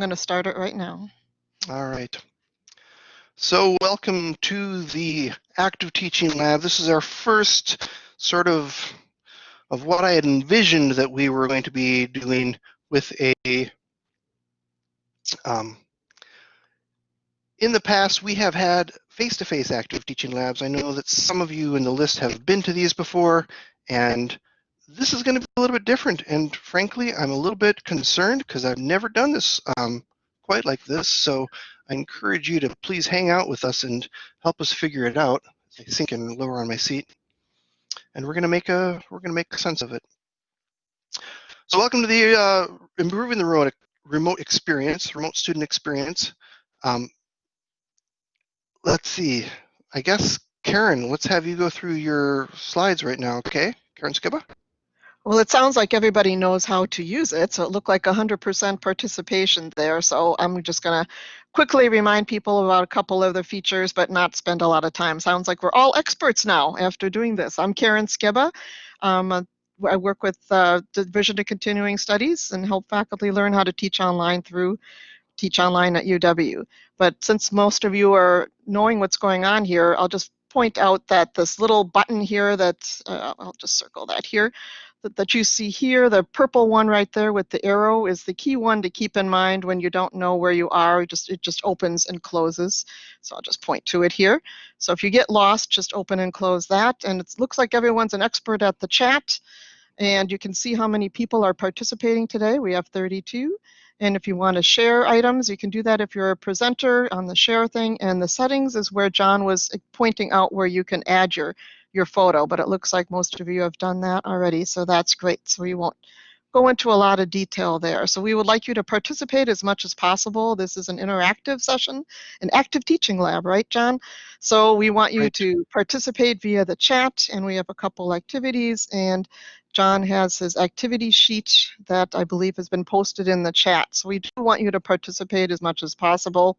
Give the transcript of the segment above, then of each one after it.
Going to start it right now. All right. So welcome to the Active Teaching Lab. This is our first sort of of what I had envisioned that we were going to be doing with a um, in the past, we have had face-to-face -face active teaching labs. I know that some of you in the list have been to these before, and this is going to be a little bit different. And frankly, I'm a little bit concerned because I've never done this um, quite like this. So I encourage you to please hang out with us and help us figure it out. I sink in lower on my seat, and we're going to make a we're going to make sense of it. So welcome to the uh, improving the remote remote experience, remote student experience. Um, let's see. I guess Karen, let's have you go through your slides right now. Okay, Karen Skiba. Well, it sounds like everybody knows how to use it, so it looked like 100% participation there. So I'm just going to quickly remind people about a couple of the features, but not spend a lot of time. Sounds like we're all experts now after doing this. I'm Karen Skiba. Um, I work with uh, the Division of Continuing Studies and help faculty learn how to teach online through Teach Online at UW. But since most of you are knowing what's going on here, I'll just point out that this little button here that, uh, I'll just circle that here, that, that you see here, the purple one right there with the arrow is the key one to keep in mind when you don't know where you are. It just, it just opens and closes. So I'll just point to it here. So if you get lost, just open and close that. And it looks like everyone's an expert at the chat. And you can see how many people are participating today. We have 32. And if you want to share items, you can do that if you're a presenter on the share thing. And the settings is where John was pointing out where you can add your your photo, but it looks like most of you have done that already, so that's great. So we won't go into a lot of detail there. So we would like you to participate as much as possible. This is an interactive session, an active teaching lab, right, John? So we want you right. to participate via the chat, and we have a couple activities, and John has his activity sheet that I believe has been posted in the chat. So we do want you to participate as much as possible.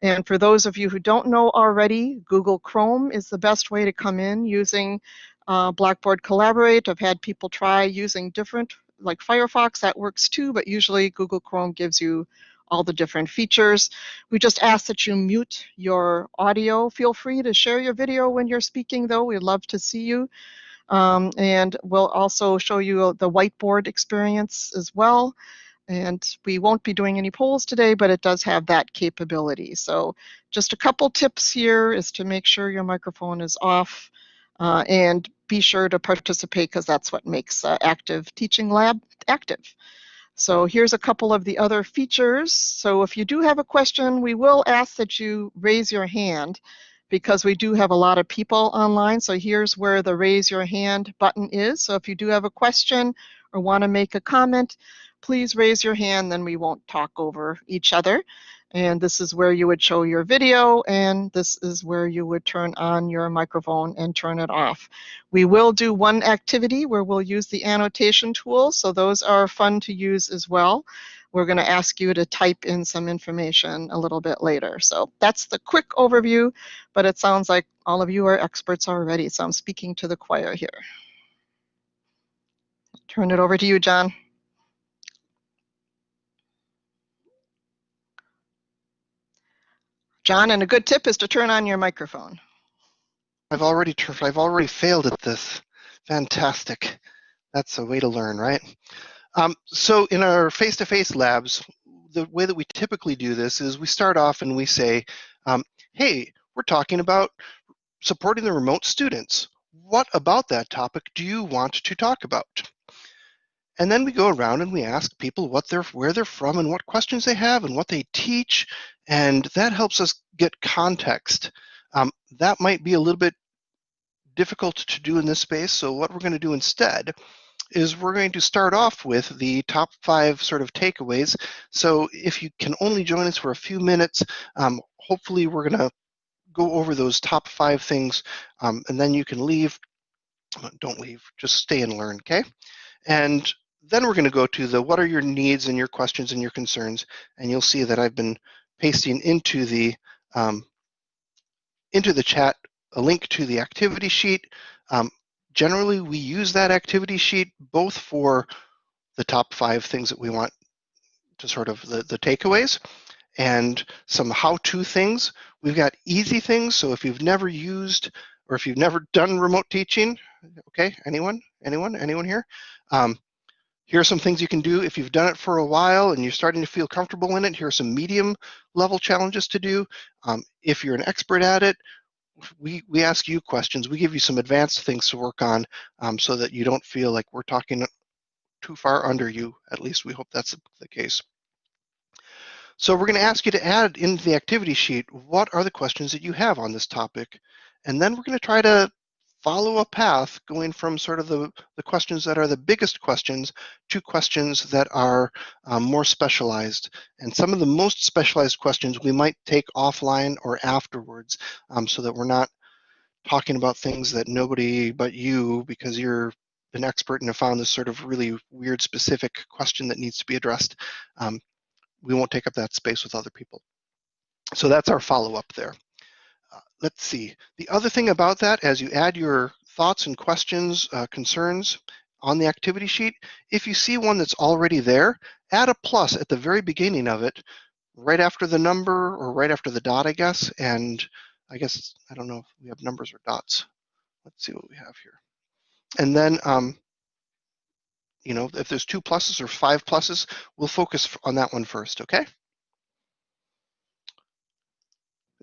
And for those of you who don't know already, Google Chrome is the best way to come in using uh, Blackboard Collaborate. I've had people try using different, like Firefox, that works too, but usually Google Chrome gives you all the different features. We just ask that you mute your audio. Feel free to share your video when you're speaking, though. We'd love to see you. Um, and we'll also show you the whiteboard experience as well. And we won't be doing any polls today, but it does have that capability. So just a couple tips here is to make sure your microphone is off uh, and be sure to participate because that's what makes uh, Active Teaching Lab active. So here's a couple of the other features. So if you do have a question, we will ask that you raise your hand because we do have a lot of people online. So here's where the raise your hand button is. So if you do have a question or want to make a comment, please raise your hand, then we won't talk over each other. And this is where you would show your video, and this is where you would turn on your microphone and turn it off. We will do one activity where we'll use the annotation tool, so those are fun to use as well. We're going to ask you to type in some information a little bit later. So that's the quick overview, but it sounds like all of you are experts already, so I'm speaking to the choir here. Turn it over to you, John. John, and a good tip is to turn on your microphone. I've already I've already failed at this. Fantastic. That's a way to learn, right? Um, so in our face-to-face -face labs, the way that we typically do this is we start off and we say, um, hey, we're talking about supporting the remote students. What about that topic do you want to talk about? And then we go around and we ask people what they're, where they're from and what questions they have and what they teach. And that helps us get context. Um, that might be a little bit difficult to do in this space. So what we're going to do instead is we're going to start off with the top five sort of takeaways. So if you can only join us for a few minutes, um, hopefully we're going to go over those top five things um, and then you can leave. Don't leave, just stay and learn, okay? And then we're going to go to the what are your needs and your questions and your concerns, and you'll see that I've been pasting into the um, into the chat a link to the activity sheet. Um, generally, we use that activity sheet both for the top five things that we want to sort of the, the takeaways and some how-to things. We've got easy things, so if you've never used or if you've never done remote teaching, okay, anyone, anyone, anyone here? Um, here are some things you can do if you've done it for a while and you're starting to feel comfortable in it. Here are some medium level challenges to do. Um, if you're an expert at it, we, we ask you questions. We give you some advanced things to work on um, so that you don't feel like we're talking too far under you. At least we hope that's the case. So we're going to ask you to add into the activity sheet, what are the questions that you have on this topic? And then we're going to try to follow a path going from sort of the, the questions that are the biggest questions to questions that are um, more specialized. And some of the most specialized questions we might take offline or afterwards um, so that we're not talking about things that nobody but you, because you're an expert and have found this sort of really weird specific question that needs to be addressed, um, we won't take up that space with other people. So that's our follow-up there. Uh, let's see. The other thing about that, as you add your thoughts and questions, uh, concerns on the activity sheet, if you see one that's already there, add a plus at the very beginning of it, right after the number or right after the dot, I guess. And I guess, I don't know if we have numbers or dots. Let's see what we have here. And then, um, you know, if there's two pluses or five pluses, we'll focus on that one first, okay?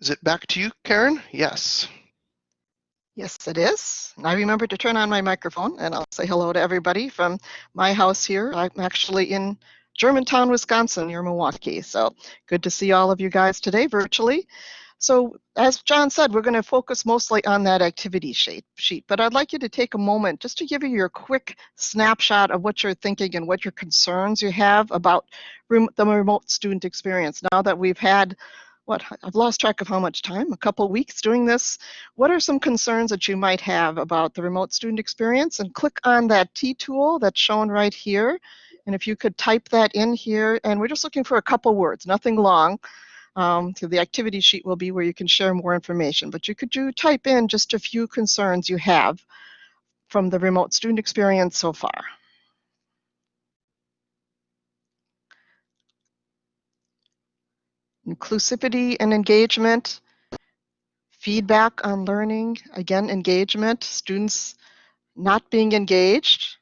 Is it back to you, Karen? Yes. Yes, it is. I remember to turn on my microphone and I'll say hello to everybody from my house here. I'm actually in Germantown, Wisconsin, near Milwaukee. So good to see all of you guys today virtually. So as John said, we're going to focus mostly on that activity sheet, sheet, but I'd like you to take a moment just to give you your quick snapshot of what you're thinking and what your concerns you have about the remote student experience. Now that we've had what I've lost track of how much time, a couple weeks doing this. What are some concerns that you might have about the remote student experience? And click on that T tool that's shown right here. And if you could type that in here, and we're just looking for a couple words, nothing long. Um, so the activity sheet will be where you can share more information, but you could do type in just a few concerns you have from the remote student experience so far. Inclusivity and engagement, feedback on learning, again, engagement, students not being engaged,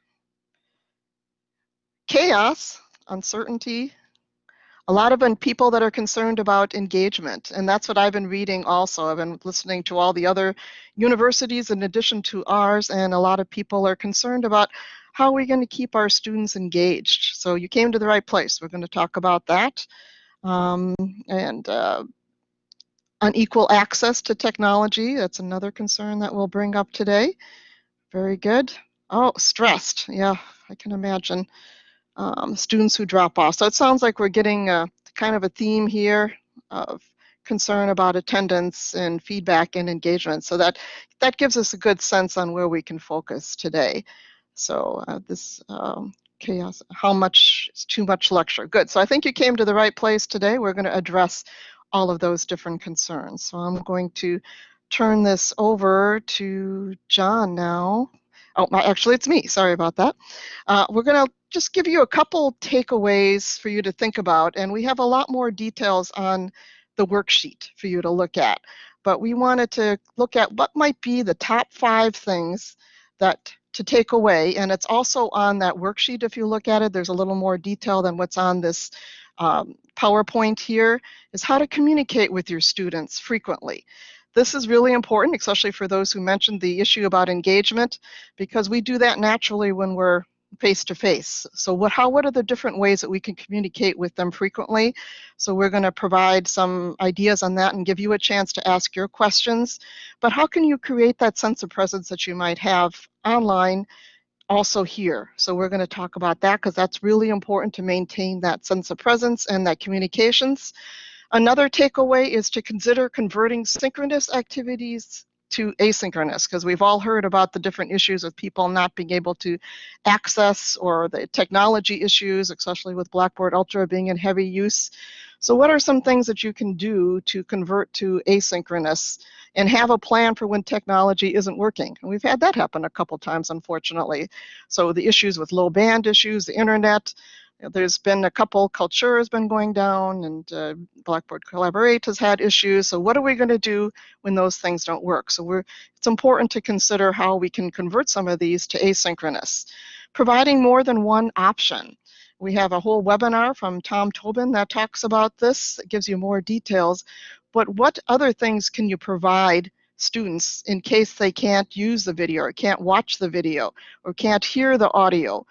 chaos, uncertainty, a lot of people that are concerned about engagement, and that's what I've been reading also. I've been listening to all the other universities in addition to ours, and a lot of people are concerned about how are we going to keep our students engaged. So you came to the right place. We're going to talk about that um, and uh, unequal access to technology. That's another concern that we'll bring up today. Very good. Oh, stressed. Yeah, I can imagine um, students who drop off. So it sounds like we're getting a, kind of a theme here of concern about attendance and feedback and engagement. So that that gives us a good sense on where we can focus today. So uh, this um, chaos, how much is too much lecture. Good, so I think you came to the right place today. We're gonna address all of those different concerns. So I'm going to turn this over to John now. Oh, actually it's me, sorry about that. Uh, we're gonna just give you a couple takeaways for you to think about, and we have a lot more details on the worksheet for you to look at. But we wanted to look at what might be the top five things that to take away. And it's also on that worksheet. If you look at it, there's a little more detail than what's on this um, PowerPoint here, is how to communicate with your students frequently. This is really important, especially for those who mentioned the issue about engagement, because we do that naturally when we're face to face. So what how what are the different ways that we can communicate with them frequently? So we're going to provide some ideas on that and give you a chance to ask your questions. But how can you create that sense of presence that you might have online also here? So we're going to talk about that because that's really important to maintain that sense of presence and that communications. Another takeaway is to consider converting synchronous activities to asynchronous because we've all heard about the different issues of people not being able to access or the technology issues, especially with Blackboard Ultra being in heavy use. So what are some things that you can do to convert to asynchronous and have a plan for when technology isn't working? And we've had that happen a couple times, unfortunately. So the issues with low band issues, the internet, there's been a couple, Kaltura has been going down and uh, Blackboard Collaborate has had issues. So what are we going to do when those things don't work? So we're, it's important to consider how we can convert some of these to asynchronous. Providing more than one option. We have a whole webinar from Tom Tobin that talks about this. It gives you more details. But what other things can you provide students in case they can't use the video or can't watch the video or can't hear the audio?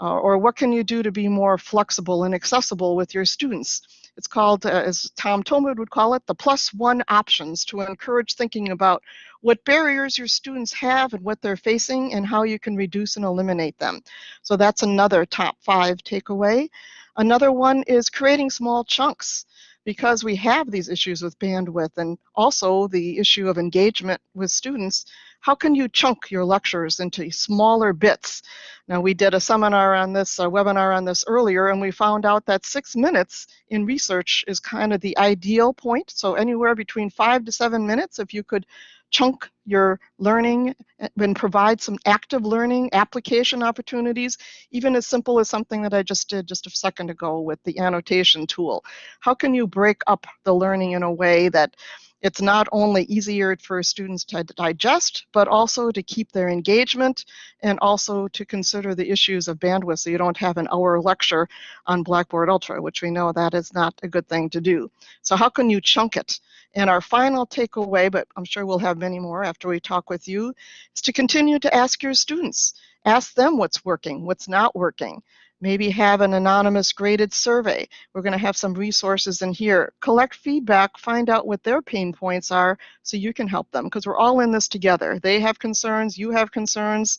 Uh, or what can you do to be more flexible and accessible with your students? It's called, uh, as Tom Tobin would call it, the plus one options to encourage thinking about what barriers your students have and what they're facing and how you can reduce and eliminate them. So that's another top five takeaway. Another one is creating small chunks because we have these issues with bandwidth and also the issue of engagement with students, how can you chunk your lectures into smaller bits? Now, we did a seminar on this, a webinar on this earlier, and we found out that six minutes in research is kind of the ideal point. So anywhere between five to seven minutes, if you could chunk your learning and provide some active learning application opportunities, even as simple as something that I just did just a second ago with the annotation tool. How can you break up the learning in a way that it's not only easier for students to digest, but also to keep their engagement and also to consider the issues of bandwidth so you don't have an hour lecture on Blackboard Ultra, which we know that is not a good thing to do. So how can you chunk it? And our final takeaway, but I'm sure we'll have many more after we talk with you, is to continue to ask your students. Ask them what's working, what's not working maybe have an anonymous graded survey. We're going to have some resources in here. Collect feedback, find out what their pain points are so you can help them because we're all in this together. They have concerns, you have concerns.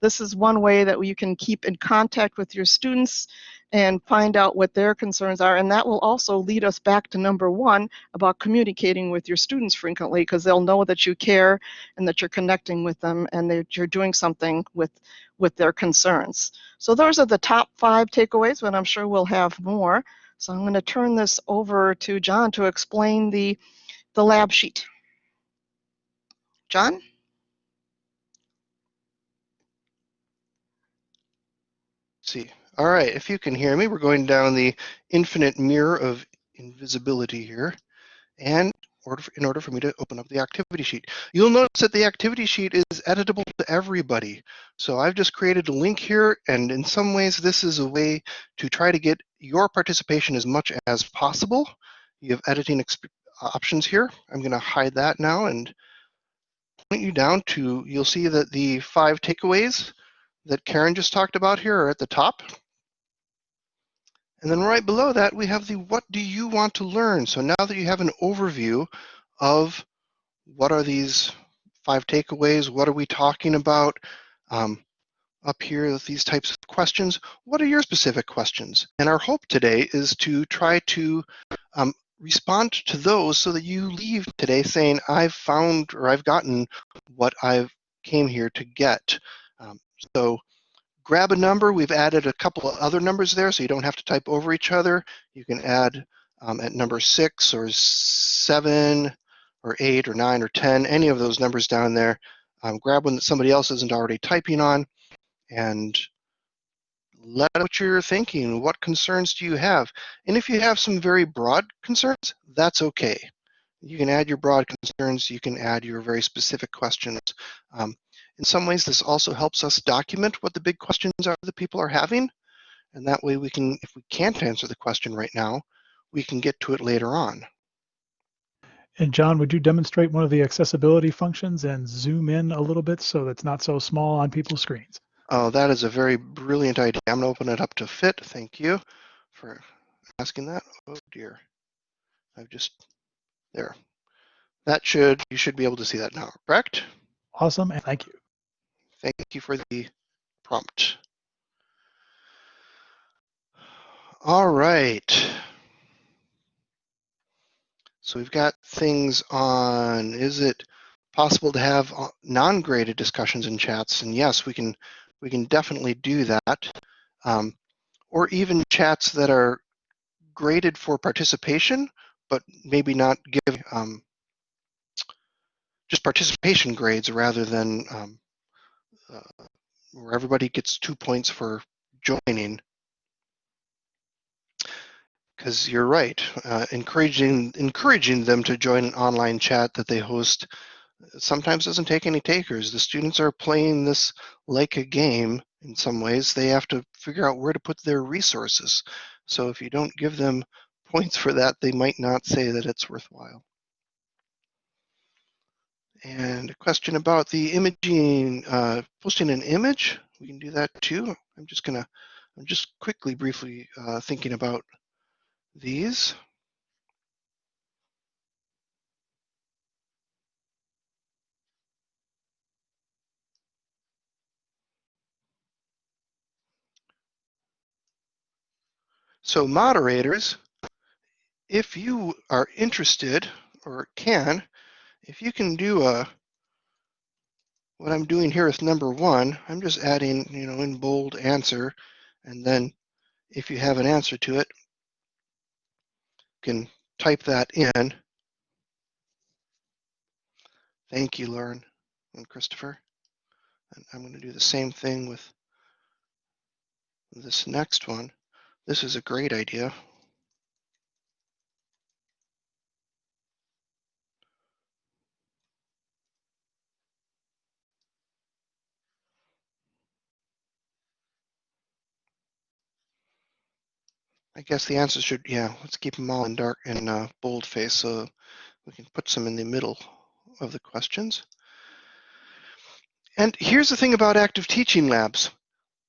This is one way that you can keep in contact with your students and find out what their concerns are. And that will also lead us back to number one about communicating with your students frequently because they'll know that you care and that you're connecting with them and that you're doing something with, with their concerns. So those are the top five takeaways, but I'm sure we'll have more. So I'm going to turn this over to John to explain the, the lab sheet. John? Let's see. All right, if you can hear me, we're going down the infinite mirror of invisibility here. And in order for me to open up the activity sheet. You'll notice that the activity sheet is editable to everybody. So I've just created a link here, and in some ways this is a way to try to get your participation as much as possible. You have editing options here. I'm going to hide that now and point you down to, you'll see that the five takeaways that Karen just talked about here are at the top. And then right below that, we have the what do you want to learn? So now that you have an overview of what are these five takeaways, what are we talking about, um, up here with these types of questions, what are your specific questions? And our hope today is to try to um, respond to those so that you leave today saying, I've found or I've gotten what I've came here to get. Um, so grab a number. We've added a couple of other numbers there so you don't have to type over each other. You can add um, at number six or seven or eight or nine or 10, any of those numbers down there. Um, grab one that somebody else isn't already typing on and let out what you're thinking. What concerns do you have? And if you have some very broad concerns, that's okay. You can add your broad concerns. You can add your very specific questions. Um, in some ways, this also helps us document what the big questions are that people are having. And that way we can, if we can't answer the question right now, we can get to it later on. And John, would you demonstrate one of the accessibility functions and zoom in a little bit so it's not so small on people's screens? Oh, that is a very brilliant idea. I'm gonna open it up to fit. Thank you for asking that. Oh dear. I've just, there. That should, you should be able to see that now, correct? Awesome, and thank you. Thank you for the prompt. All right. So we've got things on, is it possible to have uh, non-graded discussions in chats? And yes, we can, we can definitely do that. Um, or even chats that are graded for participation, but maybe not give um, just participation grades rather than um, where everybody gets two points for joining. because you're right. Uh, encouraging encouraging them to join an online chat that they host sometimes doesn't take any takers. The students are playing this like a game in some ways. They have to figure out where to put their resources. So if you don't give them points for that, they might not say that it's worthwhile. And a question about the imaging, uh, posting an image. We can do that too. I'm just gonna, I'm just quickly, briefly uh, thinking about these. So moderators, if you are interested or can, if you can do a, what I'm doing here with number one, I'm just adding, you know, in bold answer, and then if you have an answer to it, you can type that in. Thank you, Lauren and Christopher. And I'm going to do the same thing with this next one. This is a great idea. I guess the answer should, yeah, let's keep them all in dark and uh, boldface so we can put some in the middle of the questions. And here's the thing about active teaching labs.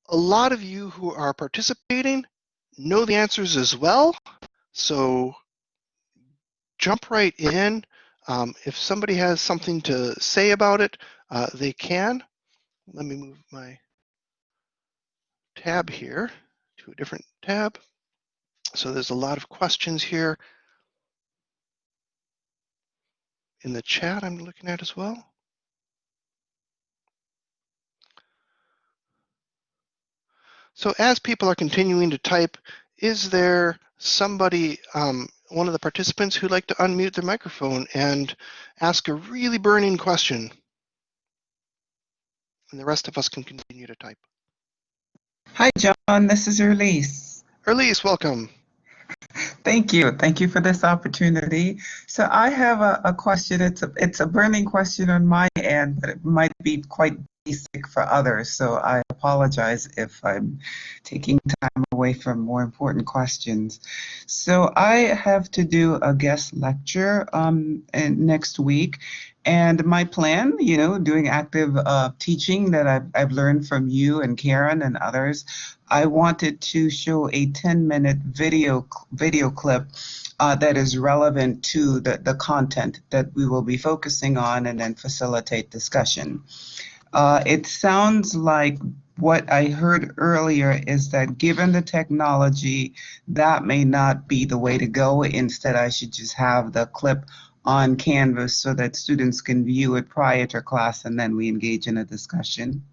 A lot of you who are participating know the answers as well. So jump right in. Um, if somebody has something to say about it, uh, they can. Let me move my tab here to a different tab. So there's a lot of questions here in the chat I'm looking at as well. So as people are continuing to type, is there somebody, um, one of the participants who'd like to unmute their microphone and ask a really burning question? And the rest of us can continue to type. Hi, John. This is Erlise. Erlise, welcome. Thank you. Thank you for this opportunity. So I have a, a question. It's a, it's a burning question on my end, but it might be quite basic for others. So I apologize if I'm taking time away from more important questions. So I have to do a guest lecture um, next week. And my plan, you know, doing active uh, teaching that I've, I've learned from you and Karen and others, I wanted to show a 10 minute video video clip uh, that is relevant to the, the content that we will be focusing on and then facilitate discussion. Uh, it sounds like what I heard earlier is that given the technology, that may not be the way to go. Instead, I should just have the clip on Canvas so that students can view it prior to class and then we engage in a discussion.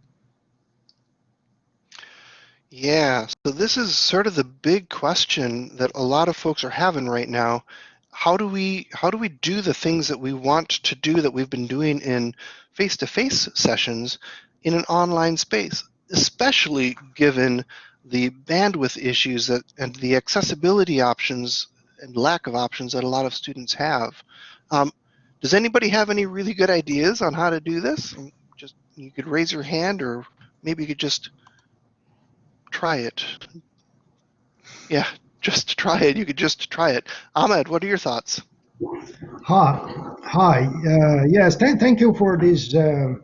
Yeah, so this is sort of the big question that a lot of folks are having right now. How do we how do we do the things that we want to do that we've been doing in face-to-face sessions in an online space, especially given the bandwidth issues that and the accessibility options and lack of options that a lot of students have. Um, does anybody have any really good ideas on how to do this? Just you could raise your hand, or maybe you could just try it. Yeah, just try it. You could just try it. Ahmed, what are your thoughts? Hi, hi. Uh, yes, th thank you for these uh,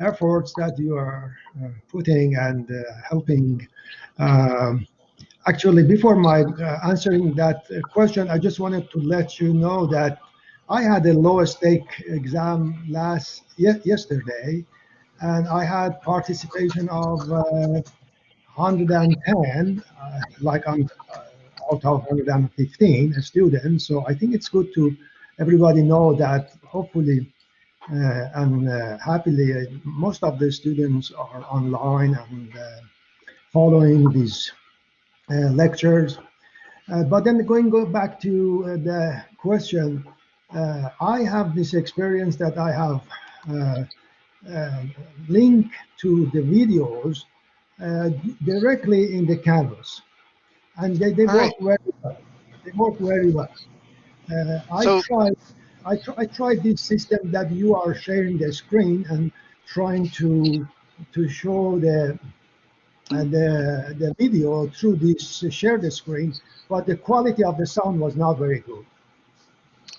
efforts that you are uh, putting and uh, helping. Um, actually, before my uh, answering that question, I just wanted to let you know that I had a low stake exam last yesterday, and I had participation of 110, uh, like I'm uh, out of 115 students. So I think it's good to everybody know that hopefully uh, and uh, happily uh, most of the students are online and uh, following these lectures. but then going go back to the question, I have this experience that I have link to the videos uh, directly in the canvas. And they, they work right. very well. they work very well. Uh, I So- tried, I, tr- I tried this system that you are sharing the screen and trying to to show the uh, the the video through this shared screen, but the quality of the sound was not very good.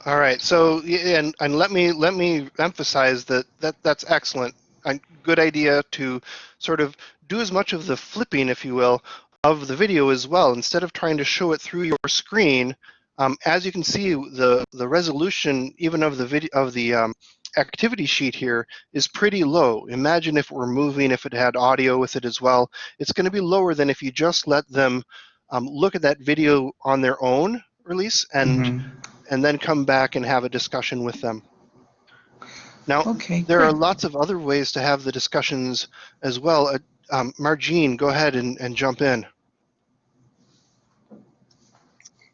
All right. So and and let me let me emphasize that that that's excellent. A good idea to sort of do as much of the flipping, if you will, of the video as well. Instead of trying to show it through your screen, um, as you can see, the the resolution even of the video of the um, activity sheet here is pretty low. Imagine if were moving, if it had audio with it as well. It's going to be lower than if you just let them um, look at that video on their own release and Mhm. and then come back and have a discussion with them. Now, Okay. there are lots of other ways to have the discussions as well. Uh, um, Margine, go ahead and, and jump in.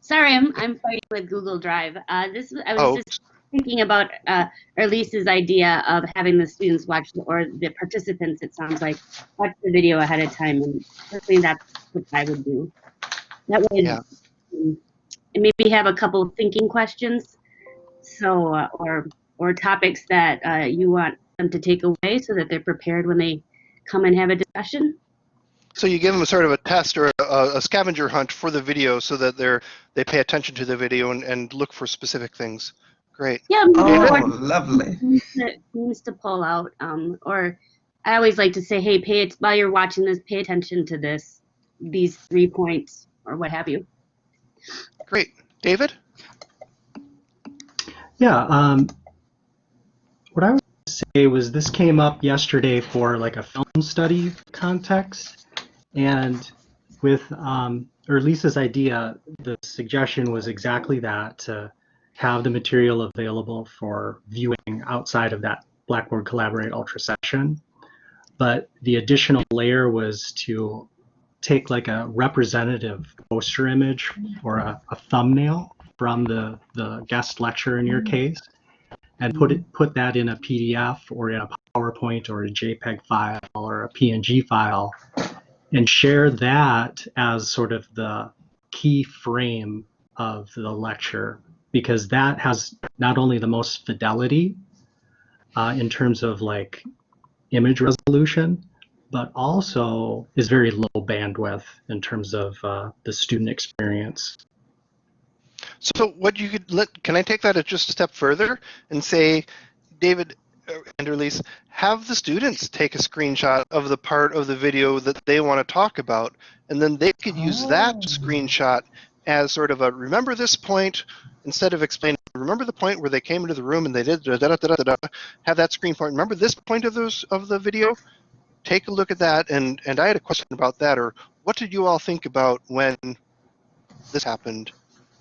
Sorry, I'm I'm fighting with Google Drive. Uh, this I was Oh, just thinking about uh, Erlise's idea of having the students watch the, or the participants. It sounds like watch the video ahead of time, and personally, that's what I would do. That way, Yeah. um, and maybe have a couple of thinking questions, so uh, or or topics that uh, you want them to take away, so that they're prepared when they come and have a discussion. So you give them sort of a test or a, a scavenger hunt for the video so that they're they pay attention to the video and, and look for specific things. Great. Yeah, maybe Oh, one- lovely. themes to, to pull out. Um, or I always like to say, hey, pay it while you're watching this, pay attention to this, these three points, or what have you. Great. David? Yeah, um, what I would say was this came up yesterday for like a film study context, and with um, Erlise's idea, the suggestion was exactly that to have the material available for viewing outside of that Blackboard Collaborate Ultra session. But the additional layer was to take like a representative poster image or a, a thumbnail from the, the guest lecture in your case and put it put that in a PDF or in a PowerPoint or a JPEG file or a PNG file and share that as sort of the key frame of the lecture because that has not only the most fidelity uh, in terms of like image resolution but also is very low bandwidth in terms of uh, the student experience. So what you could let, can I take that just a step further and say, David and Erlise, have the students take a screenshot of the part of the video that they want to talk about, and then they could use that Oh. screenshot as sort of a remember this point instead of explaining remember the point where they came into the room and they did da, da, da, da, da, da, have that screen point. Remember this point of those of the video? Take a look at that and and i had a question about that or what did you all think about when this happened?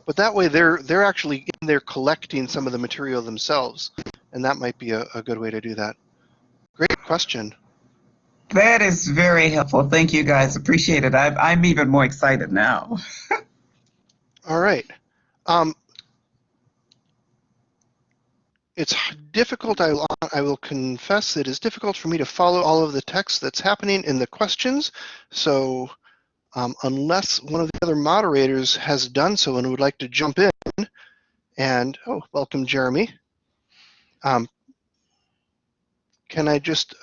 But that way they're they're actually in there collecting some of the material themselves and that might be a, a good way to do that great question That is very helpful. Thank you guys. Appreciate it. I'm, I'm even more excited now. all right um, it's difficult I, will- I will confess it is difficult for me to follow all of the text that's happening in the questions so um, unless one of the other moderators has done so and would like to jump in and oh welcome jeremy um, can i just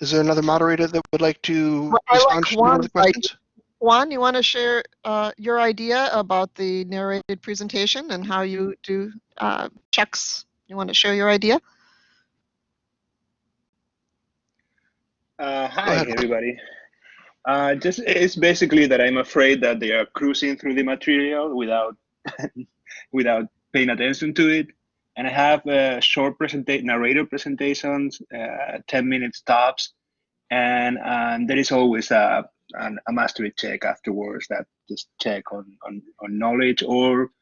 is there another moderator that would like to Well, I like respond to one of the Juan's idea. questions Juan, you want to share uh, your idea about the narrated presentation and how you do uh, checks? You want to share your idea? Uh, hi, everybody. Uh, just it's basically that I'm afraid that they are cruising through the material without without paying attention to it. And I have uh, short presenta- narrator presentations, uh, 10 minutes tops, and and there is always a an, a mastery check afterwards that just check on on, on knowledge or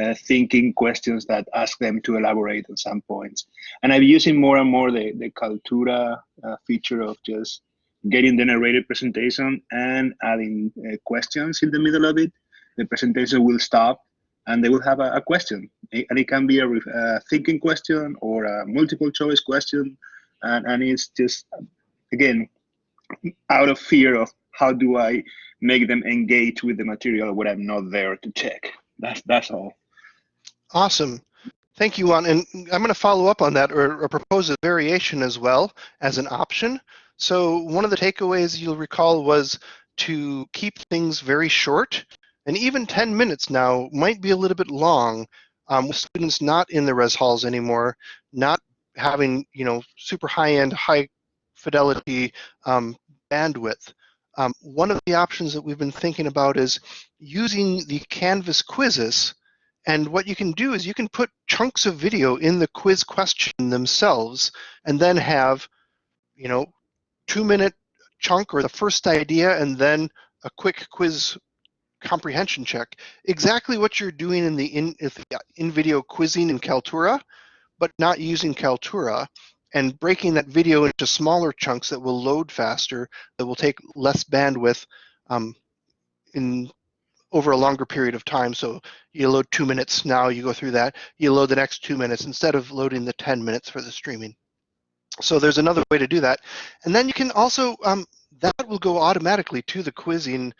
uh, thinking questions that ask them to elaborate on some points. And I'm using more and more the the Kaltura uh, feature of just getting the narrated presentation and adding uh, questions in the middle of it. The presentation will stop and they will have a, a question. And it can be a, a thinking question or a multiple choice question. And, and it's just, again, out of fear of how do I make them engage with the material when I'm not there to check. That's that's all. Awesome. Thank you, Juan. And I'm going to follow up on that or, or propose a variation as well as an option. So one of the takeaways you'll recall was to keep things very short. And even 10 minutes now might be a little bit long um, with students not in the res halls anymore, not having, you know, super high-end, high fidelity um, bandwidth. Um, one of the options that we've been thinking about is using the Canvas quizzes and what you can do is you can put chunks of video in the quiz question themselves and then have, you know, two minute chunk or the first idea and then a quick quiz comprehension check. Exactly what you're doing in the in, in video quizzing in Kaltura, but not using Kaltura and breaking that video into smaller chunks that will load faster, that will take less bandwidth um, in over a longer period of time. So you load two minutes now, you go through that, you load the next two minutes instead of loading the 10 minutes for the streaming. So there's another way to do that. And then you can also, um, that will go automatically to the quizzing,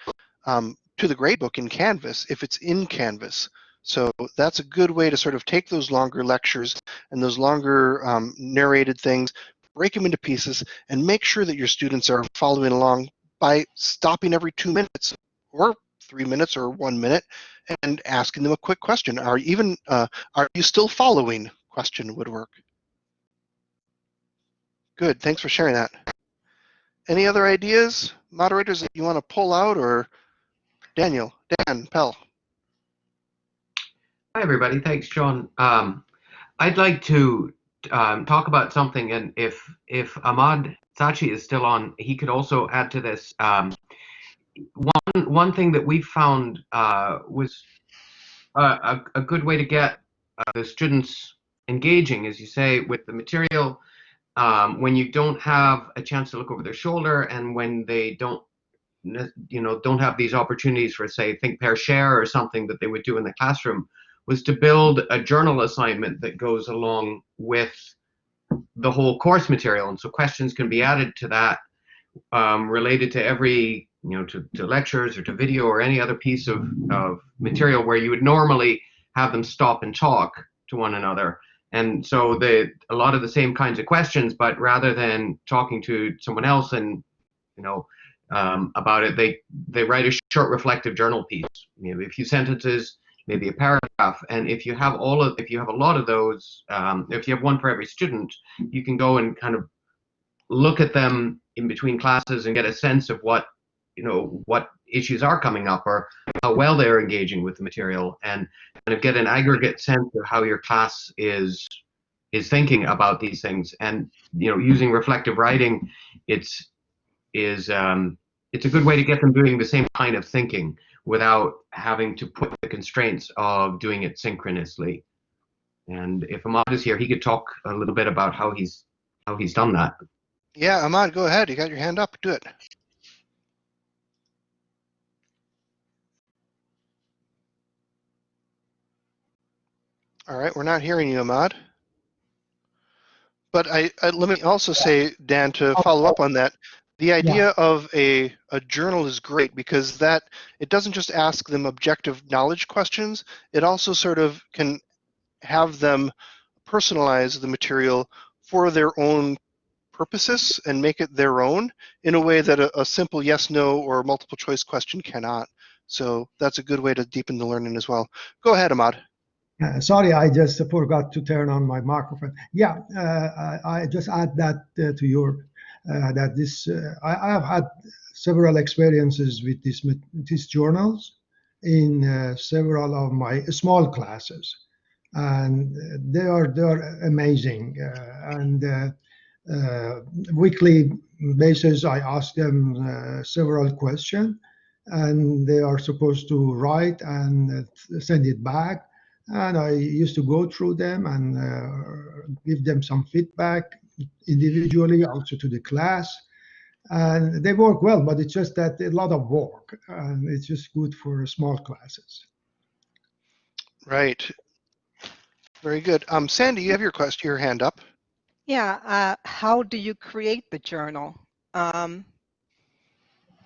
um, to the gradebook in Canvas if it's in Canvas. So that's a good way to sort of take those longer lectures and those longer um, narrated things, break them into pieces, and make sure that your students are following along by stopping every two minutes or three minutes or one minute and asking them a quick question. Are even uh, are you still following? Question would work. Good. Thanks for sharing that. Any other ideas, moderators that you want to pull out, or Daniel, Dan, Pell? Hi, everybody. Thanks, John. Um, I'd like to um, talk about something, and if if Ahmad Sachi is still on, he could also add to this. Um, one one thing that we found uh, was a, a, a, good way to get uh, the students engaging, as you say, with the material um, when you don't have a chance to look over their shoulder and when they don't you know don't have these opportunities for say think pair share or something that they would do in the classroom was to build a journal assignment that goes along with the whole course material. And so questions can be added to that um, related to every you know to, to lectures or to video or any other piece of, of material where you would normally have them stop and talk to one another. And so the a lot of the same kinds of questions but rather than talking to someone else and you know um, about it they they write a short reflective journal piece. Maybe a few sentences maybe a paragraph. And if you have all of if you have a lot of those um, if you have one for every student you can go and kind of look at them in between classes and get a sense of what you know what issues are coming up or how well they're engaging with the material and kind of get an aggregate sense of how your class is is thinking about these things. And you know using reflective writing it's is um, it's a good way to get them doing the same kind of thinking without having to put the constraints of doing it synchronously. And if Ahmad is here he could talk a little bit about how he's how he's done that. Yeah Ahmad go ahead. You got your hand up. Do it. All right, we're not hearing you, Ahmad. But I, I, let me also say, Dan, to follow up on that, the idea yeah. of a, a journal is great because that it doesn't just ask them objective knowledge questions, it also sort of can have them personalize the material for their own purposes and make it their own in a way that a, a simple yes, no, or multiple choice question cannot. So that's a good way to deepen the learning as well. Go ahead, Ahmad. Uh, sorry, I just forgot to turn on my microphone. Yeah, uh, I, I, just add that uh, to your Uh, that this uh, I, I, have had several experiences with this these journals in uh, several of my small classes, and uh, they are they are amazing. Uh, and weekly basis, I ask them several questions, and they are supposed to write and send it back and I used to go through them and uh, give them some feedback individually, also to the class. And they work well, but it's just that a lot of work, and it's just good for small classes. Right. Very good. Um, Sandy, you have your question, your hand up. Yeah. Uh, how do you create the journal? Um,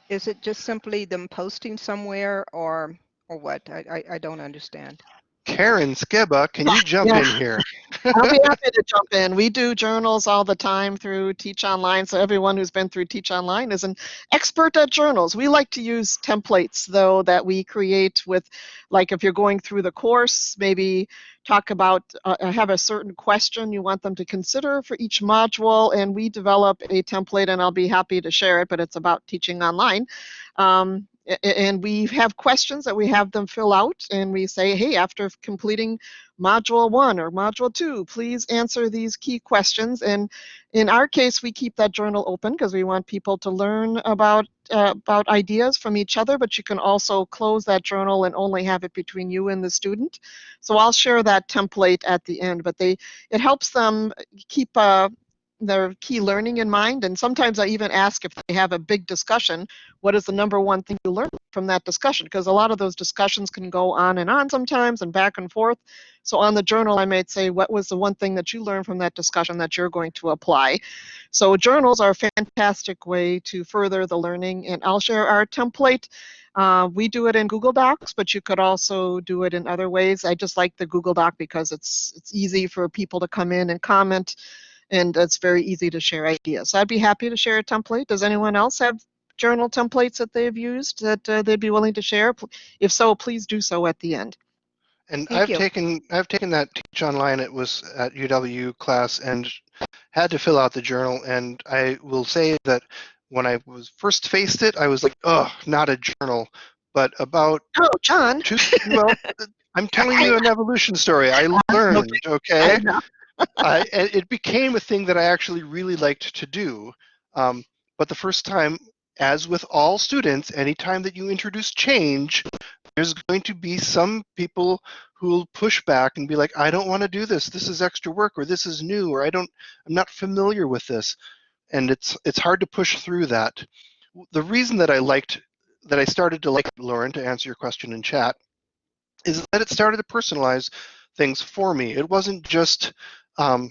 is it just simply them posting somewhere, or or what? I, I, I don't understand. Karen Skiba, can you jump Yeah. in here? I'll be happy to jump in. We do journals all the time through Teach Online, so everyone who's been through Teach Online is an expert at journals. We like to use templates, though, that we create with, like, if you're going through the course, maybe talk about, uh, have a certain question you want them to consider for each module, and we develop a template, and I'll be happy to share it, but it's about teaching online. Um, and we have questions that we have them fill out, and we say, hey, after completing module one or module two, please answer these key questions. And in our case, we keep that journal open because we want people to learn about uh, about ideas from each other, but you can also close that journal and only have it between you and the student. So I'll share that template at the end, but they it helps them keep uh, their key learning in mind. And sometimes I even ask if they have a big discussion, what is the number one thing you learned from that discussion? Because a lot of those discussions can go on and on sometimes and back and forth. So on the journal, I might say, what was the one thing that you learned from that discussion that you're going to apply? So journals are a fantastic way to further the learning. And I'll share our template. Uh, we do it in Google Docs, but you could also do it in other ways. I just like the Google Doc because it's it's easy for people to come in and comment, and it's very easy to share ideas. So I'd be happy to share a template. Does anyone else have journal templates that they've used that uh, they'd be willing to share? If so, please do so at the end. And Thank I've you. taken I've taken that teach online. It was at UW class and had to fill out the journal. And I will say that when I was first faced it, I was like, oh, not a journal. But about Oh, John. two, well, I'm telling you an evolution story. I learned, okay? I it became a thing that I actually really liked to do. Um, but the first time, as with all students, anytime that you introduce change, there's going to be some people who will push back and be like, I don't want to do this. This is extra work, or this is new, or I don't, I'm not familiar with this. And it's it's hard to push through that. The reason that I liked that I started to like Lauren to answer your question in chat is that it started to personalize things for me. It wasn't just um,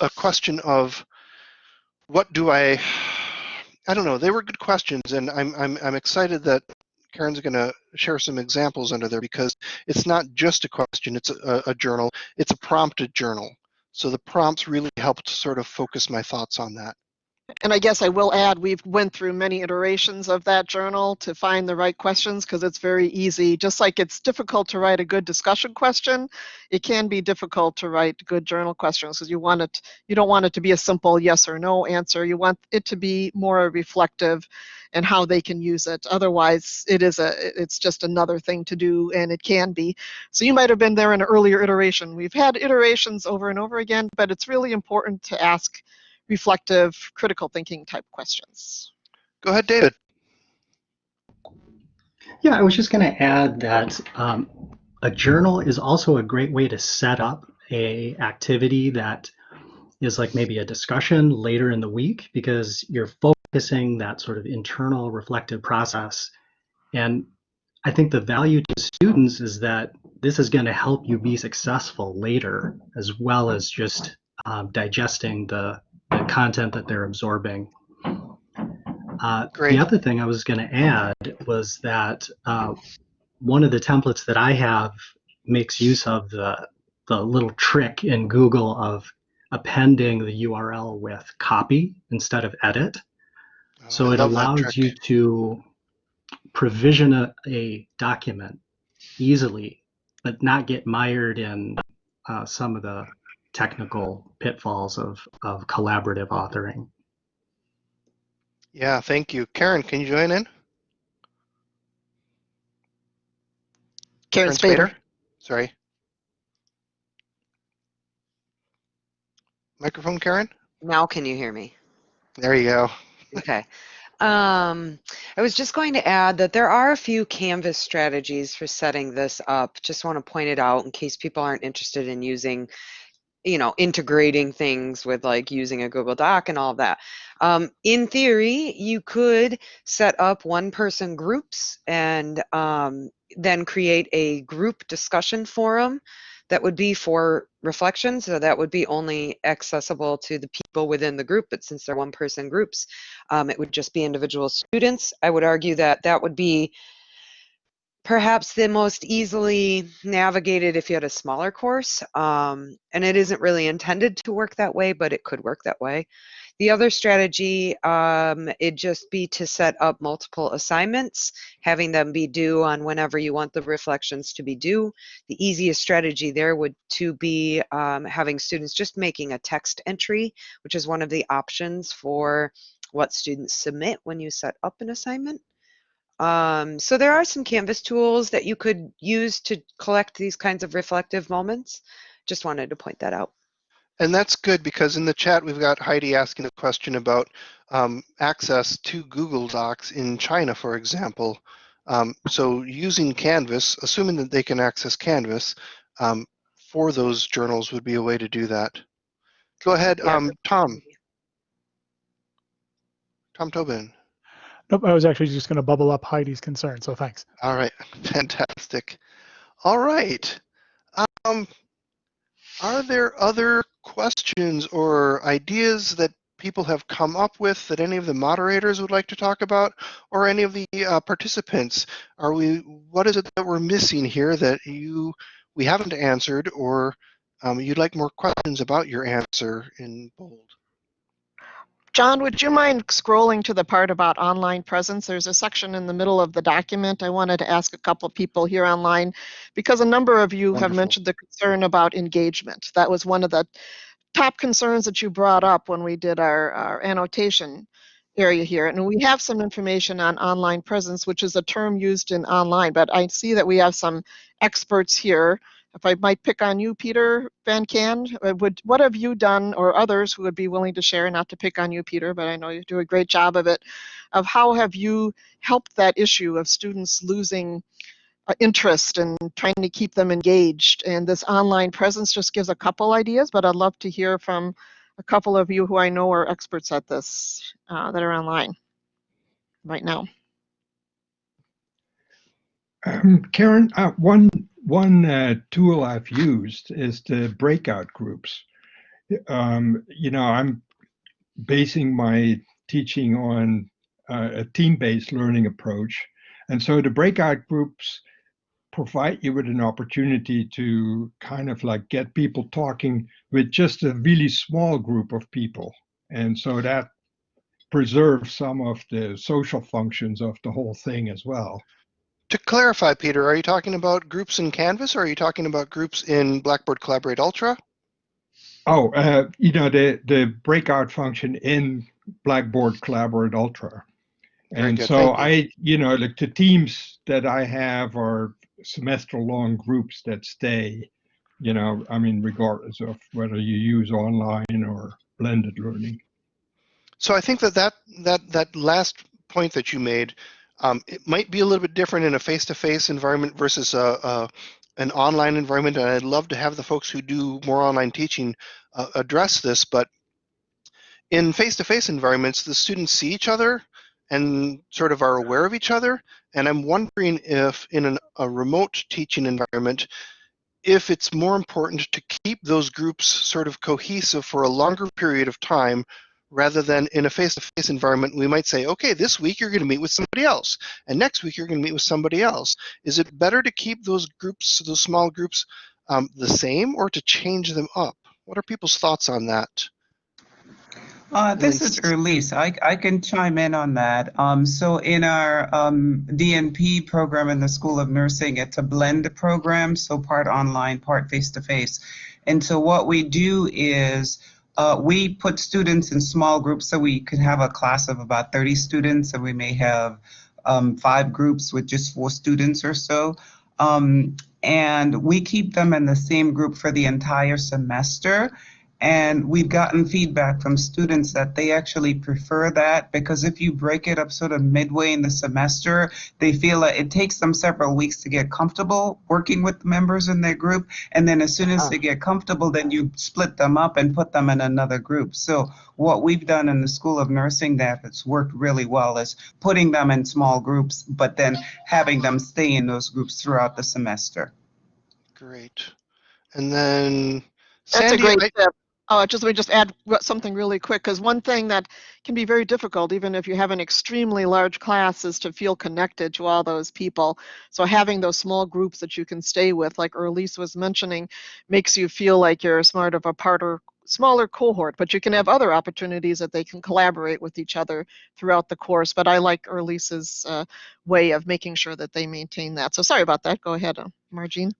a question of what do I I don't know. They were good questions, and I'm I'm I'm excited that Karen's going to share some examples under there because it's not just a question. It's a, a journal. It's a prompted journal. So the prompts really helped sort of focus my thoughts on that. And I guess I will add, we've went through many iterations of that journal to find the right questions because it's very easy. Just like it's difficult to write a good discussion question, it can be difficult to write good journal questions because you want it, you don't want it to be a simple yes or no answer. You want it to be more reflective and how they can use it. Otherwise, it is a, it's just another thing to do, and it can be. So you might have been there in an earlier iteration. We've had iterations over and over again, but it's really important to ask reflective, critical thinking type questions. Go ahead, David. Yeah, I was just going to add that um, a journal is also a great way to set up a activity that is like maybe a discussion later in the week because you're focusing that sort of internal reflective process. And I think the value to students is that this is going to help you be successful later as well as just um, digesting the, the content that they're absorbing. Uh, Great. The other thing I was going to add was that uh, one of the templates that I have makes use of the the little trick in Google of appending the URL with copy instead of edit. Oh, So I it allows you to provision a, a document easily, but not get mired in uh, some of the technical pitfalls of, of collaborative authoring. Yeah, thank you. Karen, can you join in? Karen Spader. Sorry. Microphone, Karen? Now can you hear me? There you go. Okay. Um, I was just going to add that there are a few Canvas strategies for setting this up. Just want to point it out in case people aren't interested in using, you know, integrating things with like using a Google Doc and all that. Um, in theory, you could set up one person groups and um, then create a group discussion forum that would be for reflection. So that would be only accessible to the people within the group. But since they're one person groups, um, it would just be individual students. I would argue that that would be perhaps the most easily navigated if you had a smaller course. Um, and it isn't really intended to work that way, but it could work that way. The other strategy, um, it'd just be to set up multiple assignments, having them be due on whenever you want the reflections to be due. The easiest strategy there would to be um, having students just making a text entry, which is one of the options for what students submit when you set up an assignment. Um, so there are some Canvas tools that you could use to collect these kinds of reflective moments. Just wanted to point that out. And that's good because in the chat, we've got Heidi asking a question about um, access to Google Docs in China, for example. Um, so using Canvas, assuming that they can access Canvas um, for those journals would be a way to do that. Go ahead, Yeah, um, Tom. Tom Tobin. Nope, I was actually just going to bubble up Heidi's concern, so thanks. All right, fantastic. All right. Um, are there other questions or ideas that people have come up with that any of the moderators would like to talk about or any of the uh, participants? Are we, what is it that we're missing here that you, we haven't answered or um, you'd like more questions about your answer in bold? John, would you mind scrolling to the part about online presence? There's a section in the middle of the document. I wanted to ask a couple people here online because a number of you have mentioned the concern about engagement. That was one of the top concerns that you brought up when we did our, our annotation area here. And we have some information on online presence, which is a term used in online, but I see that we have some experts here. If I might pick on you, Peter Van Can, uh, would, what have you done or others who would be willing to share, not to pick on you, Peter, but I know you do a great job of it, of how have you helped that issue of students losing uh, interest and trying to keep them engaged? And this online presence just gives a couple ideas, but I'd love to hear from a couple of you who I know are experts at this uh, that are online right now. Um, Karen, uh, one one uh, tool I've used is the breakout groups. Um, you know, I'm basing my teaching on uh, a team-based learning approach, and so the breakout groups provide you with an opportunity to kind of like get people talking with just a really small group of people, and so that preserves some of the social functions of the whole thing as well. To clarify, Peter, are you talking about groups in Canvas or are you talking about groups in Blackboard Collaborate Ultra? Oh, uh, you know, the, the breakout function in Blackboard Collaborate Ultra. Very And good, so I, you know, like the teams that I have are semester long groups that stay, you know, I mean, regardless of whether you use online or blended learning. So I think that that, that, that last point that you made, um, it might be a little bit different in a face-to-face environment versus a, a, an online environment. And I'd love to have the folks who do more online teaching uh, address this. But in face-to-face environments, the students see each other and sort of are aware of each other. And I'm wondering if in an, a remote teaching environment, if it's more important to keep those groups sort of cohesive for a longer period of time rather than in a face-to-face environment we might say okay this week you're going to meet with somebody else and next week you're going to meet with somebody else is it better to keep those groups those small groups um, the same or to change them up what are people's thoughts on that Uh, this is. Erlise. I, I can chime in on that. Um, so in our um, DNP program in the School of Nursing, it's a blend program, so part online, part face-to-face. And so what we do is uh, we put students in small groups so we could have a class of about 30 students and we may have um, five groups with just four students or so. Um, and we keep them in the same group for the entire semester. And we've gotten feedback from students that they actually prefer that because if you break it up sort of midway in the semester, they feel that it takes them several weeks to get comfortable working with the members in their group. And then as soon as ah. they get comfortable, then you split them up and put them in another group. So what we've done in the School of Nursing that has worked really well is putting them in small groups, but then having them stay in those groups throughout the semester. great and then That's Sandy, a great I- tip. Oh, just let me just add something really quick, because one thing that can be very difficult, even if you have an extremely large class, is to feel connected to all those people. So having those small groups that you can stay with, like Erlise was mentioning, makes you feel like you're smart of a smaller cohort, but you can have other opportunities that they can collaborate with each other throughout the course. But I like Erlise's uh, way of making sure that they maintain that. So sorry about that. Go ahead, uh, Margine.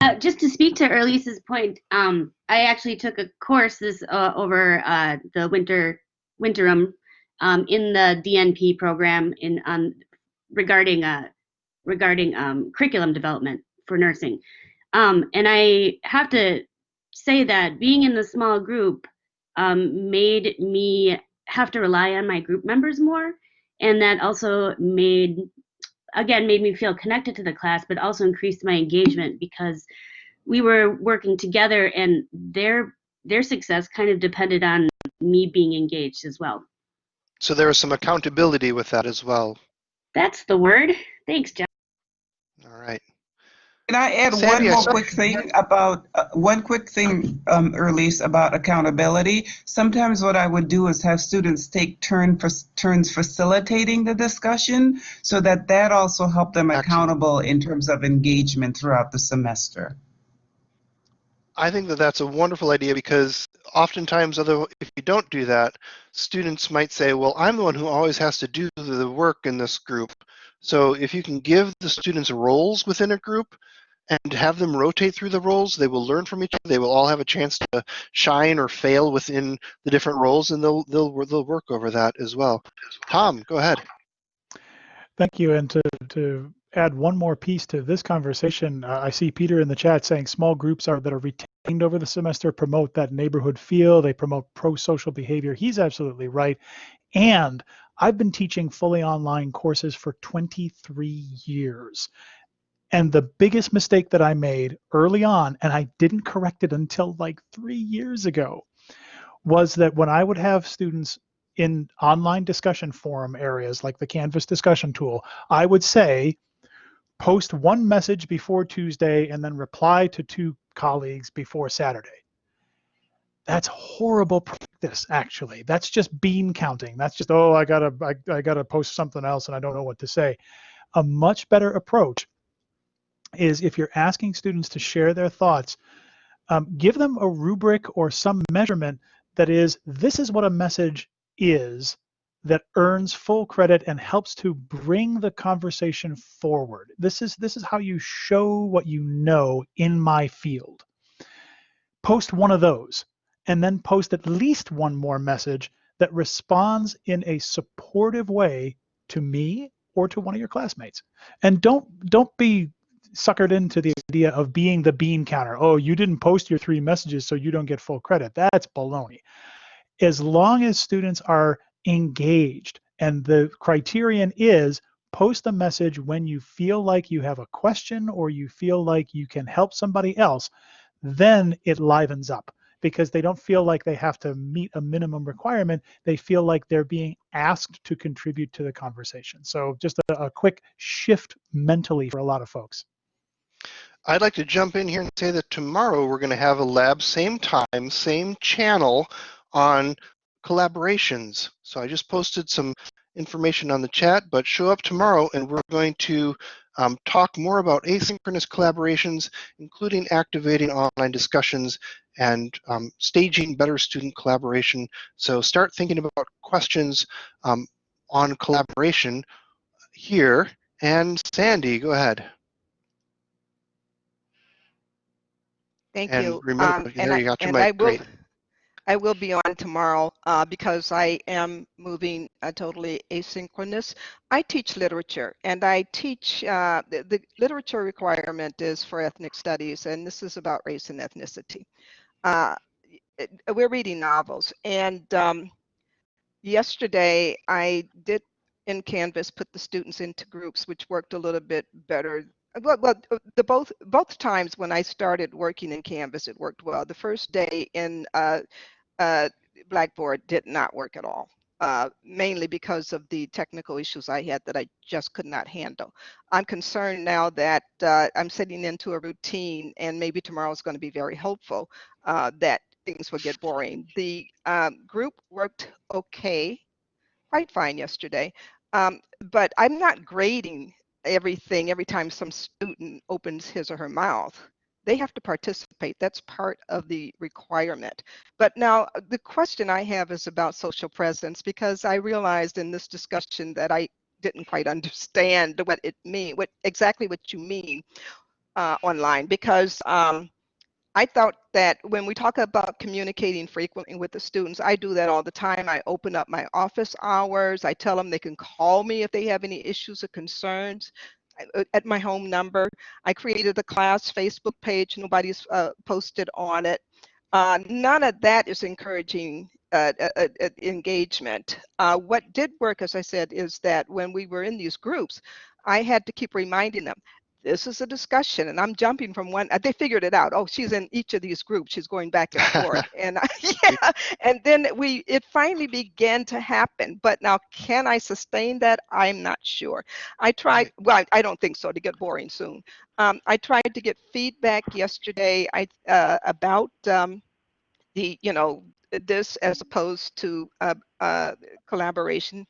Uh, just to speak to Erlise's point, um, I actually took a course this uh, over uh, the winter winterim um, in the DNP program in um, regarding uh, regarding um, curriculum development for nursing, um, and I have to say that being in the small group um, made me have to rely on my group members more, and that also made again made me feel connected to the class but also increased my engagement because we were working together and their their success kind of depended on me being engaged as well So there is some accountability with that as well. that's the word thanks john All right. Can I add Sandy, I one more saw- quick thing about, uh, one quick thing, um, Erlise, about accountability? Sometimes what I would do is have students take turn for, turns facilitating the discussion so that that also helped them Excellent. accountable in terms of engagement throughout the semester. I think that that's a wonderful idea because oftentimes, other if you don't do that, students might say, "Well, I'm the one who always has to do the work in this group." So if you can give the students roles within a group and have them rotate through the roles, they will learn from each other. They will all have a chance to shine or fail within the different roles, and they'll they'll they'll work over that as well. Tom, go ahead. Thank you. And to, to add one more piece to this conversation, uh, I see Peter in the chat saying small groups are that are retained over the semester promote that neighborhood feel. They promote pro-social behavior. He's absolutely right. And I've been teaching fully online courses for 23 years. And the biggest mistake that I made early on, and I didn't correct it until like three years ago, was that when I would have students in online discussion forum areas like the Canvas discussion tool, I would say, post one message before Tuesday and then reply to two colleagues before Saturday. That's horrible practice, actually. That's just bean counting. That's just, oh, I gotta, I, I gotta post something else and I don't know what to say. A much better approach is if you're asking students to share their thoughts, um, give them a rubric or some measurement that is, this is what a message is that earns full credit and helps to bring the conversation forward. This is this is how you show what you know in my field. Post one of those and then post at least one more message that responds in a supportive way to me or to one of your classmates. And don't don't be suckered into the idea of being the bean counter. Oh, you didn't post your three messages so you don't get full credit. That's baloney as long as students are engaged and the criterion is post a message when you feel like you have a question or you feel like you can help somebody else, then it livens up because they don't feel like they have to meet a minimum requirement. They feel like they're being asked to contribute to the conversation. So just a, a quick shift mentally for a lot of folks. I'd like to jump in here and say that tomorrow we're going to have a lab, same time, same channel on collaborations. So I just posted some information on the chat, but show up tomorrow and we're going to um, talk more about asynchronous collaborations, including activating online discussions and um, staging better student collaboration. So start thinking about questions um, on collaboration here. And Sandy, go ahead. Thank And you. remember, Um, and I, and I will. I will be on tomorrow uh, because I am moving uh, totally asynchronous. I teach literature and I teach, uh, the, the literature requirement is for ethnic studies and this is about race and ethnicity. Uh, it- we're reading novels and um, yesterday I did in Canvas put the students into groups which worked a little bit better well, well, uh, the both both times when I started working in Canvas, it worked well. The first day in uh, uh, Blackboard did not work at all. uh, mainly because of the technical issues I had that I just could not handle. I'm concerned now that uh, I'm setting into a routine and maybe tomorrow is going to be very hopeful uh, that things will get boring. The um, group worked okay, quite fine yesterday, um, but I'm not grading everything every time some student opens his or her mouth they have to participate. That's part of the requirement. But now uh, the question I have is about social presence because I realized in this discussion that I didn't quite understand what it mean, what exactly what you mean uh, online because um, I thought that when we talk about communicating frequently with the students, I do that all the time. I open up my office hours. I tell them they can call me if they have any issues or concerns. Uh, at my home number. I created a class Facebook page. Nobody's uh, posted on it. Uh, none of that is encouraging uh, uh, uh engagement. what did work, as I said, is that when we were in these groups, I had to keep reminding them, this is a discussion and i'm jumping from one they figured it out. Oh she's in each of these groups she's going back and forth and I, yeah and then we it finally began to happen but now can i sustain that? I'm not sure. I tried well i don't think so to get boring soon. Um, i tried to get feedback yesterday i uh, about um, the you know this as opposed to uh, uh, collaboration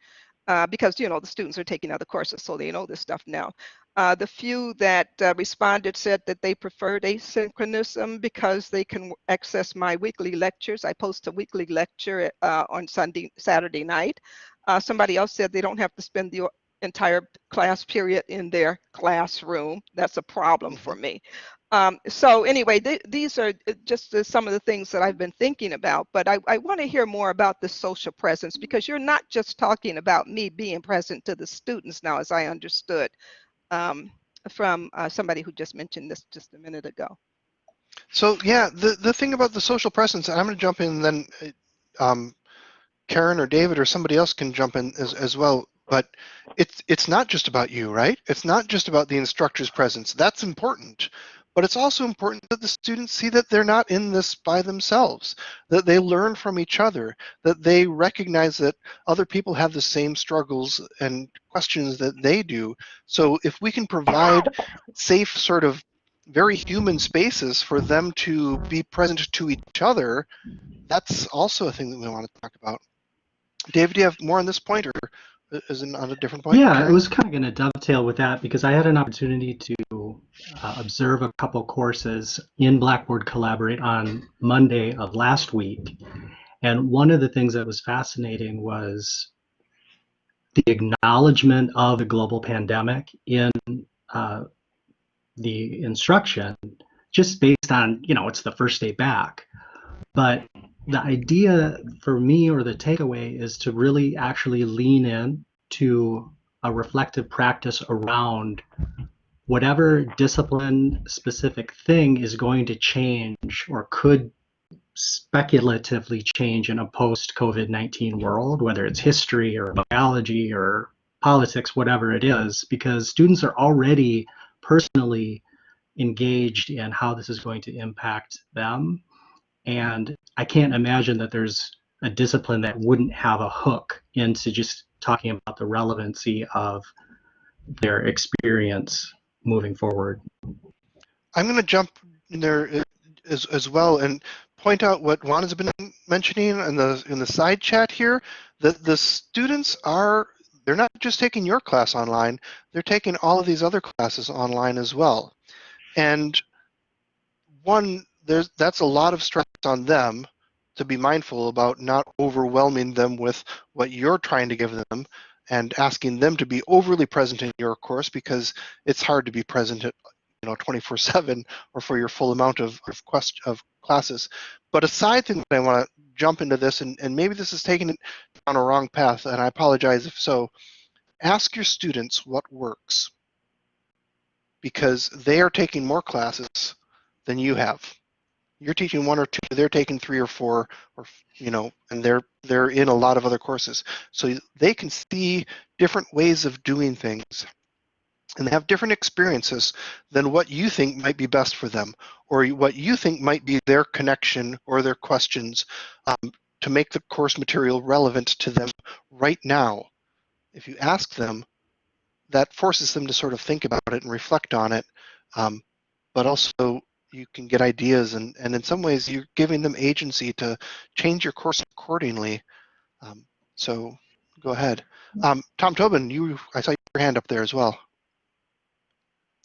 uh, because you know the students are taking other courses so they know this stuff now uh, the few that uh, responded said that they preferred asynchronism because they can access my weekly lectures. I post a weekly lecture uh, on Sunday, Saturday night. Uh, somebody else said they don't have to spend the entire class period in their classroom. That's a problem for me. Um, so anyway, th these are uh, just some of the things that I've been thinking about, but I, I want to hear more about the social presence because you're not just talking about me being present to the students now, as I understood um, from uh, somebody who just mentioned this just a minute ago. So yeah, the the thing about the social presence, and I'm going to jump in, then uh, um, Karen or David or somebody else can jump in as, as well. But it's it's not just about you, right? It's not just about the instructor's presence. That's important, but it's also important that the students see that they're not in this by themselves, that they learn from each other, that they recognize that other people have the same struggles and questions that they do. So if we can provide safe sort of very human spaces for them to be present to each other, that's also a thing that we want to talk about. David, do you have more on this point or is it on a different point? Yeah, it was kind of going to dovetail with that because I had an opportunity to uh, observe a couple courses in Blackboard Collaborate on Monday of last week. And one of the things that was fascinating was the acknowledgement of the global pandemic in uh, the instruction, just based on, you know, it's the first day back. But the idea for me or the takeaway is to really actually lean in to a reflective practice around whatever discipline specific thing is going to change or could speculatively change in a post COVID 19 world, whether it's history or biology or politics, whatever it is, because students are already personally engaged in how this is going to impact them. And I can't imagine that there's a discipline that wouldn't have a hook into just talking about the relevancy of their experience moving forward. I'm going to jump in there as, as well and point out what Juan has been mentioning in the in the side chat here that the students are they're not just taking your class online they're taking all of these other classes online as well and one there's that's a lot of stress on them to be mindful about not overwhelming them with what you're trying to give them and asking them to be overly present in your course because it's hard to be present at you know 24 7 or for your full amount of, of, quest, of classes. But a side thing that i want to jump into this and, and maybe this is taking it on a wrong path and i apologize if so. Ask your students what works because they are taking more classes than you have you're teaching one or two they're taking three or four or you know and they're they're in a lot of other courses so they can see different ways of doing things and they have different experiences than what you think might be best for them or what you think might be their connection or their questions um, to make the course material relevant to them right now. If you ask them, that forces them to sort of think about it and reflect on it. Um, but also you can get ideas and, and in some ways you're giving them agency to change your course accordingly. Um, so go ahead. Um, Tom Tobin, you I saw your hand up there as well.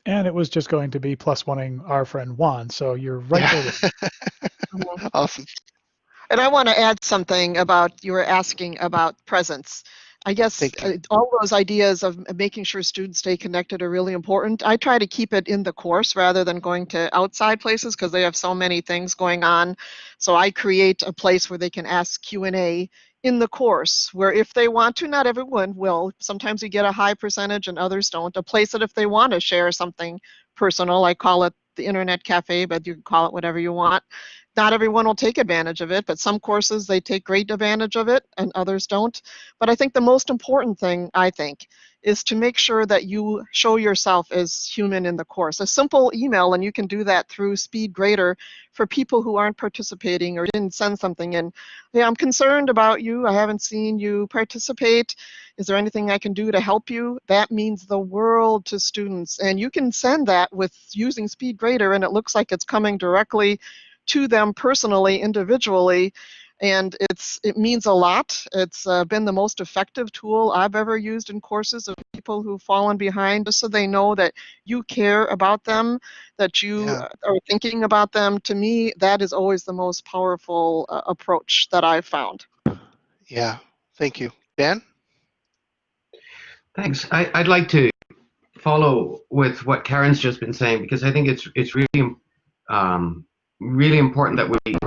And it was just going to be plus oneing our friend Juan, so you're right there. Awesome. And I want to add something about you were asking about presence. I guess uh, all those ideas of making sure students stay connected are really important. I try to keep it in the course rather than going to outside places because they have so many things going on. So I create a place where they can ask Q&A in the course where if they want to, not everyone will. Sometimes we get a high percentage and others don't. A place that if they want to share something personal, I call it the internet cafe, but you can call it whatever you want not everyone will take advantage of it, but some courses they take great advantage of it and others don't. But I think the most important thing, I think, is to make sure that you show yourself as human in the course. A simple email, and you can do that through SpeedGrader for people who aren't participating or didn't send something in. Hey, I'm concerned about you. I haven't seen you participate. Is there anything I can do to help you? That means the world to students. And you can send that with using SpeedGrader, and it looks like it's coming directly to them personally, individually, and it's it means a lot. It's uh, been the most effective tool I've ever used in courses of people who've fallen behind, just so they know that you care about them, that you Yeah. are thinking about them. To me, that is always the most powerful uh, approach that I've found. Yeah, thank you. Dan? Thanks. I, I'd like to follow with what Karen's just been saying because I think it's it's really um, really important that we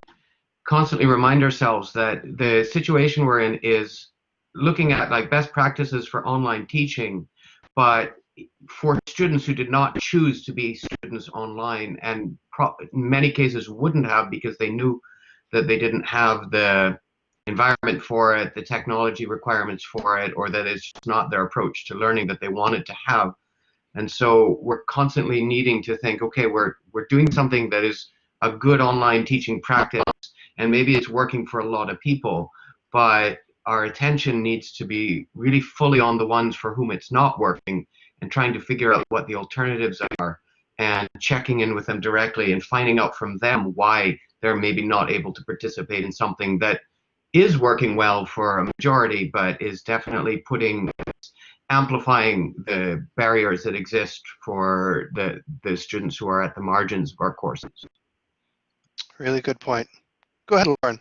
constantly remind ourselves that the situation we're in is looking at like best practices for online teaching, but for students who did not choose to be students online and in many cases wouldn't have because they knew that they didn't have the environment for it, the technology requirements for it, or that it's not their approach to learning that they wanted to have. And so we're constantly needing to think, okay, we're we're doing something that is a good online teaching practice, and maybe it's working for a lot of people, but our attention needs to be really fully on the ones for whom it's not working and trying to figure out what the alternatives are and checking in with them directly and finding out from them why they're maybe not able to participate in something that is working well for a majority, but is definitely putting amplifying the barriers that exist for the the students who are at the margins of our courses. Really good point. Go ahead, Lauren.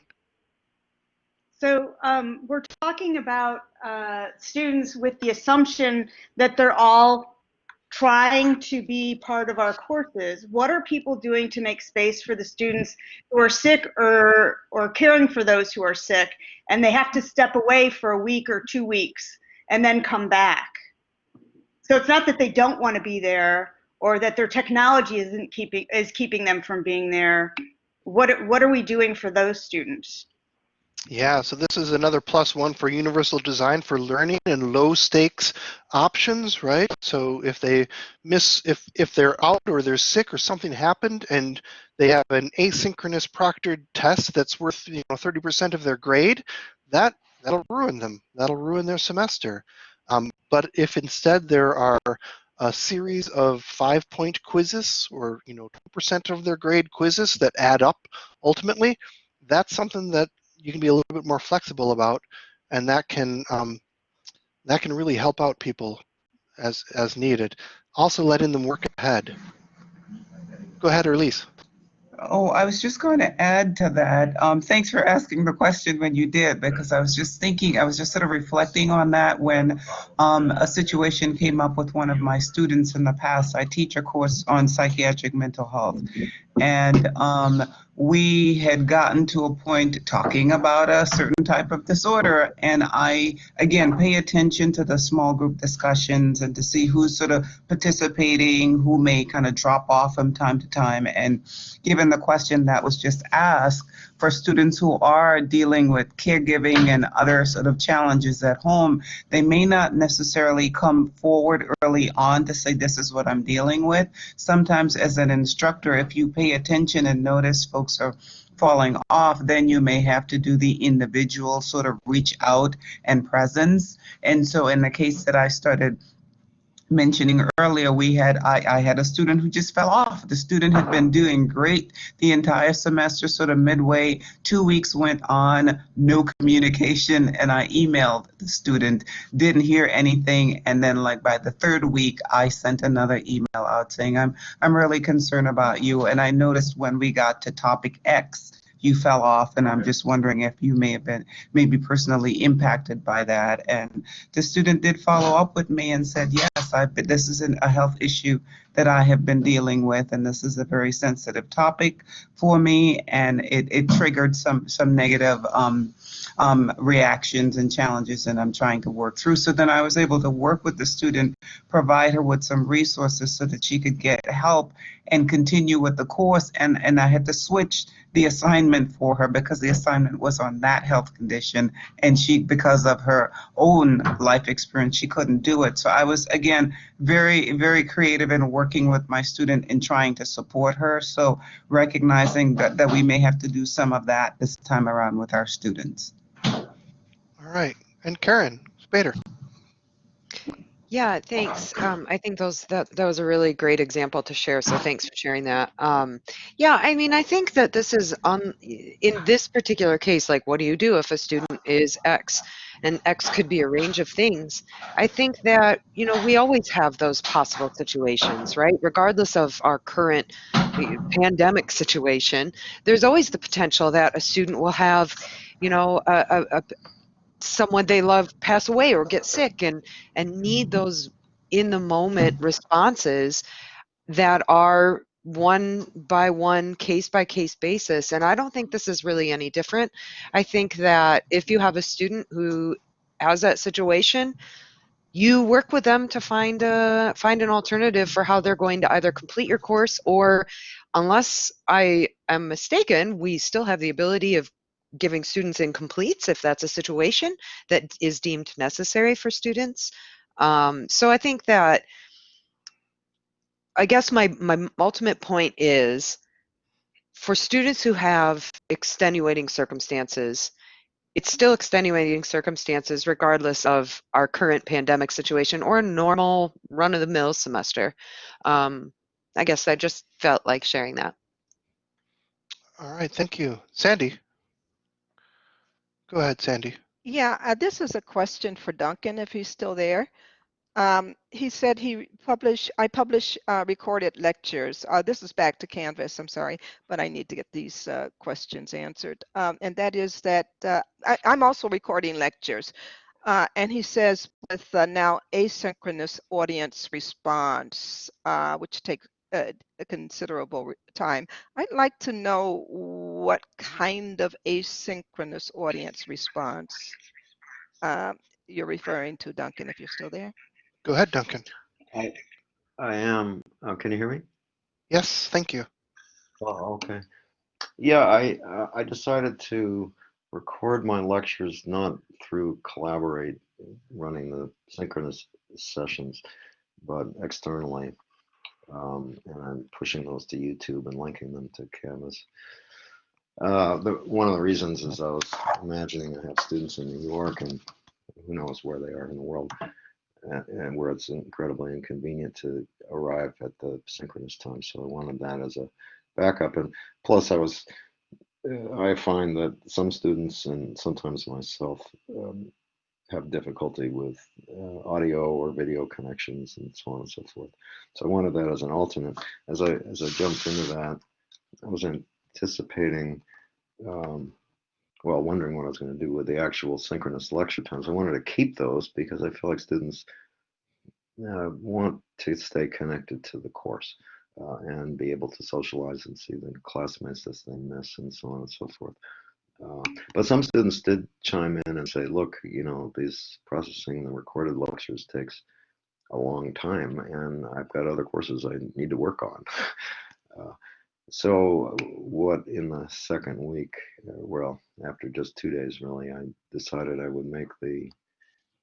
So um, we're talking about uh, students with the assumption that they're all trying to be part of our courses. What are people doing to make space for the students who are sick or or caring for those who are sick, and they have to step away for a week or two weeks and then come back? So it's not that they don't want to be there or that their technology isn't keeping is keeping them from being there. What what are we doing for those students? Yeah, so this is another plus one for universal design for learning and low stakes options, right? So if they miss, if if they're out or they're sick or something happened and they have an asynchronous proctored test that's worth you know 30% of their grade, that that'll ruin them. That'll ruin their semester. Um, but if instead there are a series of five-point quizzes or you know 2% of their grade quizzes that add up ultimately, that's something that you can be a little bit more flexible about, and that can um, that can really help out people as as needed. Also, letting them work ahead. Go ahead, Erlise. Oh, I was just going to add to that. Um, thanks for asking the question when you did, because I was just thinking, I was just sort of reflecting on that when um, a situation came up with one of my students in the past. I teach a course on psychiatric mental health, and um, we had gotten to a point talking about a certain type of disorder, and I again pay attention to the small group discussions and to see who's sort of participating, who may kind of drop off from time to time, and given the question that was just asked for students who are dealing with caregiving and other sort of challenges at home, they may not necessarily come forward early on to say, this is what I'm dealing with. Sometimes as an instructor, if you pay attention and notice folks are falling off, then you may have to do the individual sort of reach out and presence. And so in the case that I started mentioning earlier, we had I, I had a student who just fell off. The student had been doing great the entire semester, sort of midway, two weeks went on, no communication, and I emailed the student, didn't hear anything, and then like by the third week, I sent another email out saying I'm I'm really concerned about you, and I noticed when we got to topic X you fell off and i'm just wondering if you may have been maybe personally impacted by that. And the student did follow up with me and said yes i've been, this is an, a health issue that i have been dealing with and this is a very sensitive topic for me. And it, it triggered some some negative um, um, reactions and challenges and i'm trying to work through. So then i was able to work with the student provide her with some resources so that she could get help and continue with the course. And and i had to switch the assignment for her because the assignment was on that health condition and she because of her own life experience she couldn't do it so i was again very very creative in working with my student in trying to support her so recognizing that, that we may have to do some of that this time around with our students All right. And Karen Spader. Yeah, thanks. Um, I think those that that was a really great example to share. So thanks for sharing that. Um, yeah, I mean, I think that this is on in this particular case. Like, what do you do if a student is X, and X could be a range of things? I think that you know we always have those possible situations, right? Regardless of our current eh, pandemic situation, there's always the potential that a student will have, you know, a, a, a someone they love pass away or get sick and and need mm-hmm. those in the moment responses that are one by one case by case basis. And i don't think this is really any different. I think that if you have a student who has that situation you work with them to find a find an alternative for how they're going to either complete your course or unless i am mistaken we still have the ability of giving students incompletes if that's a situation that is deemed necessary for students. Um, so I think that, I guess my, my ultimate point is for students who have extenuating circumstances, it's still extenuating circumstances regardless of our current pandemic situation or a normal run of the mill semester. Um, I guess I just felt like sharing that. All right. Thank you. Sandy. Go ahead, Sandy. Yeah, uh, this is a question for Duncan if he's still there. Um, he said he publish, I publish uh, recorded lectures. Uh, this is back to Canvas, I'm sorry, but I need to get these uh, questions answered. Um, and that is that uh, I, am also recording lectures. Uh, and he says with now asynchronous audience response, which takes a, a considerable time. I'd like to know what kind of asynchronous audience response uh, you're referring to, Duncan, if you're still there. Go ahead, Duncan. I, I am. Oh, can you hear me? Yes, thank you. Oh, okay. Yeah, I uh, I decided to record my lectures not through Collaborate, running the synchronous sessions, but externally um, and I'm pushing those to YouTube and linking them to Canvas. Uh, the, one of the reasons is I was imagining I have students in New York and who knows where they are in the world, and, and where it's incredibly inconvenient to arrive at the synchronous time. So I wanted that as a backup. And plus, I was uh, I find that some students and sometimes myself um, have difficulty with uh, audio or video connections and so on and so forth. So I wanted that as an alternate. As I as I jumped into that, I was anticipating, um, well, wondering what I was going to do with the actual synchronous lecture times. I wanted to keep those because I feel like students uh, want to stay connected to the course. Uh, and be able to socialize and see the classmates as they miss and so on and so forth. Uh, but some students did chime in and say, look, you know, these processing the recorded lectures takes a long time and I've got other courses I need to work on. Uh, so what in the second week, uh, well, after just two days really, I decided I would make the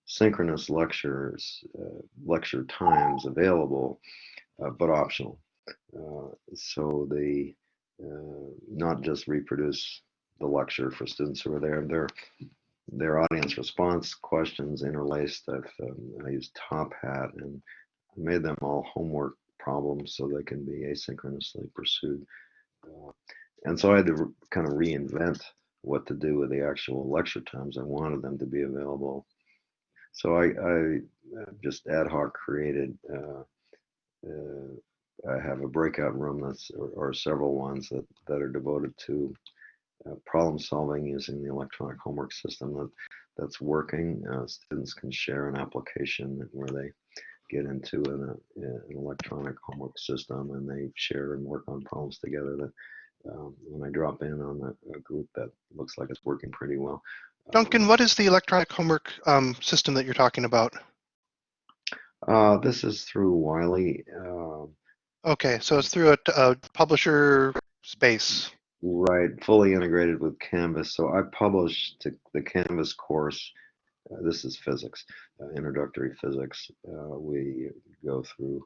synchronous lectures, uh, lecture times available, uh, but optional. Uh, so they not just reproduce the lecture for students who are there. Their their audience response questions interlaced. I've um, I used Top Hat and made them all homework problems so they can be asynchronously pursued. Uh, and so I had to kind of reinvent what to do with the actual lecture times. I wanted them to be available. So I, I uh, just ad hoc created. Uh, uh, I have a breakout room that's or, or several ones that that are devoted to uh, problem solving using the electronic homework system that that's working. Uh, students can share an application where they get into an, uh, an electronic homework system and they share and work on problems together. That um, when I drop in on a, a, group that looks like it's working pretty well. Duncan, um, what is the electronic homework um, system that you're talking about? Uh, this is through Wiley. Uh, okay, so it's through a, a, publisher space. Right, fully integrated with Canvas. So I published the Canvas course. Uh, this is physics, uh, introductory physics. Uh, we go through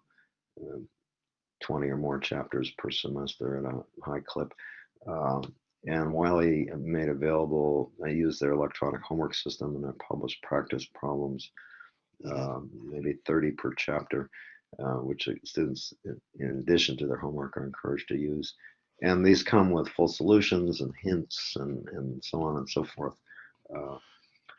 um, 20 or more chapters per semester at a high clip. Um, and Wiley made available, I used their electronic homework system and I published practice problems, um, maybe 30 per chapter, uh, which students, in addition to their homework, are encouraged to use. And these come with full solutions and hints and, and so on and so forth. Uh,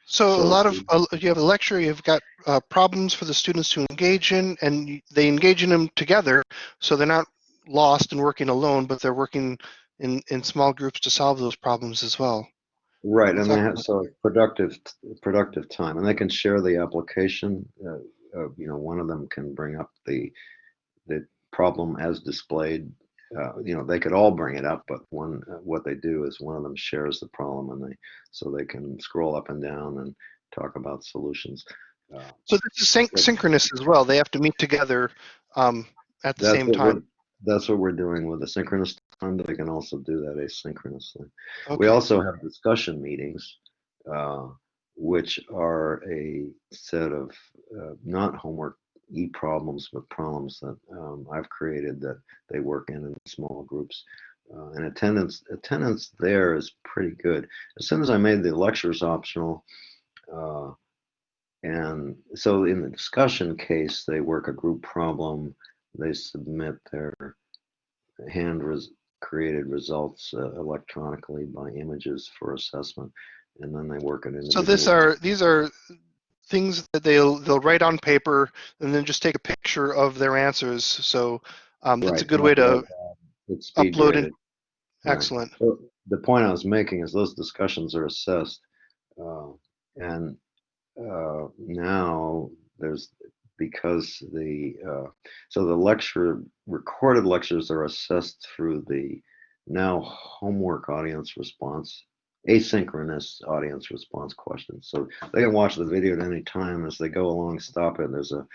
so, so, a lot of uh, you have a lecture, you've got uh, problems for the students to engage in, and they engage in them together, so they're not lost and working alone, but they're working in in small groups to solve those problems as well. Right, and they have so productive productive time, and they can share the application. Uh, uh, you know, one of them can bring up the the problem as displayed uh, you know they could all bring it up but one uh, what they do is one of them shares the problem and they so they can scroll up and down and talk about solutions uh, so this is syn synchronous as well. They have to meet together um, at the same time. that's what we're doing with the synchronous time but they can also do that asynchronously. Okay. we also have discussion meetings uh, which are a set of uh, not homework e-problems, but problems that um, I've created that they work in in small groups. Uh, and attendance attendance there is pretty good. As soon as I made the lectures optional, uh, and so in the discussion case, they work a group problem, they submit their hand res created results uh, electronically by images for assessment, and then they work it in. So this are these are things that they'll they'll write on paper and then just take a picture of their answers. So um, that's right. a good way to upload it. Excellent. Right. So the point I was making is those discussions are assessed, uh, and uh, now there's because the uh, so the lecture recorded lectures are assessed through the now homework audience response asynchronous audience response questions. So they can watch the video at any time as they go along, stop it. There's a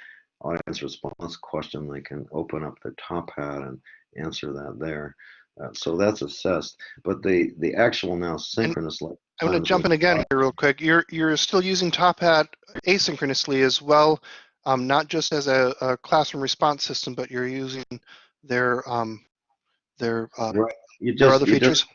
audience response question. They can open up their top hat and answer that there. Uh, so that's assessed. But the the actual now synchronous. And I'm going to jump in again here real quick. You're you're still using Top Hat asynchronously as well, um, not just as a, a, classroom response system, but you're using their um, their, uh, right. you just, their other features. Just,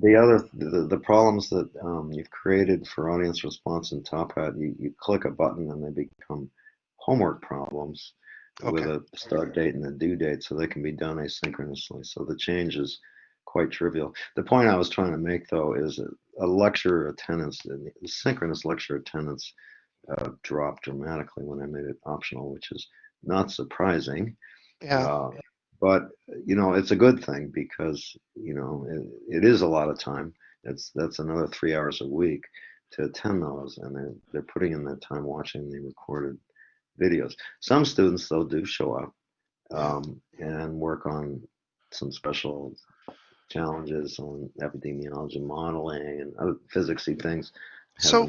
the other the, the problems that um, you've created for audience response in Top Hat, you, you click a button and they become homework problems okay. with a start date and a due date, so they can be done asynchronously. So the change is quite trivial. The point I was trying to make though is a lecture attendance, the synchronous lecture attendance, uh, dropped dramatically when I made it optional, which is not surprising. Yeah. Uh, but you know it's a good thing because you know it, it is a lot of time. It's that's another three hours a week to attend those and they're, they're putting in that time watching the recorded videos. Some students though do show up um, and work on some special challenges on epidemiology modeling and other physicsy things so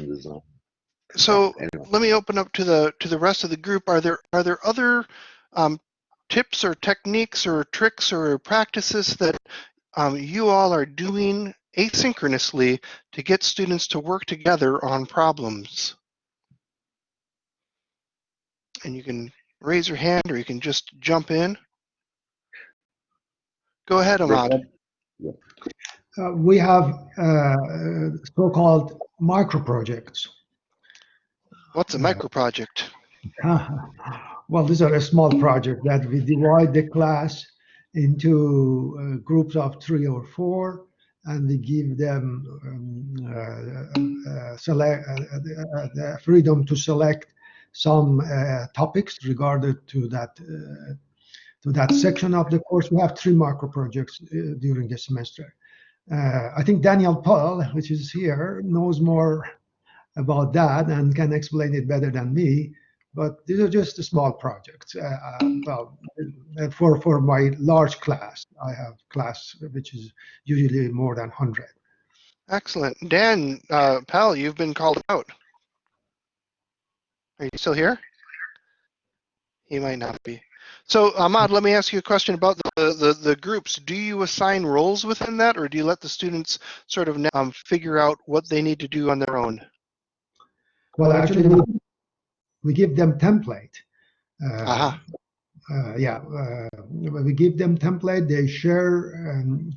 so anyway. let me open up to the to the rest of the group. Are there are there other um, tips or techniques or tricks or practices that um, you all are doing asynchronously to get students to work together on problems? And you can raise your hand or you can just jump in. Go ahead, Ahmad. Uh, we have uh, so-called micro projects. What's a micro project? well, these are a small project that we divide the class into uh, groups of three or four, and we give them um, uh, uh, select uh, the freedom to select some topics regarding to that to that section of the course. We have three micro projects during the semester. I think Daniel Paul, which is here, knows more about that and can explain it better than me but these are just small projects. Uh, uh, well, for for my large class, I have class which is usually more than hundred. Excellent, Dan uh, Pal, you've been called out. Are you still here? He might not be. So Ahmad, let me ask you a question about the, the, the groups. Do you assign roles within that, or do you let the students sort of um, figure out what they need to do on their own? Well, actually, we give them template. Uh, uh-huh. uh, yeah, uh, we give them template. They share um,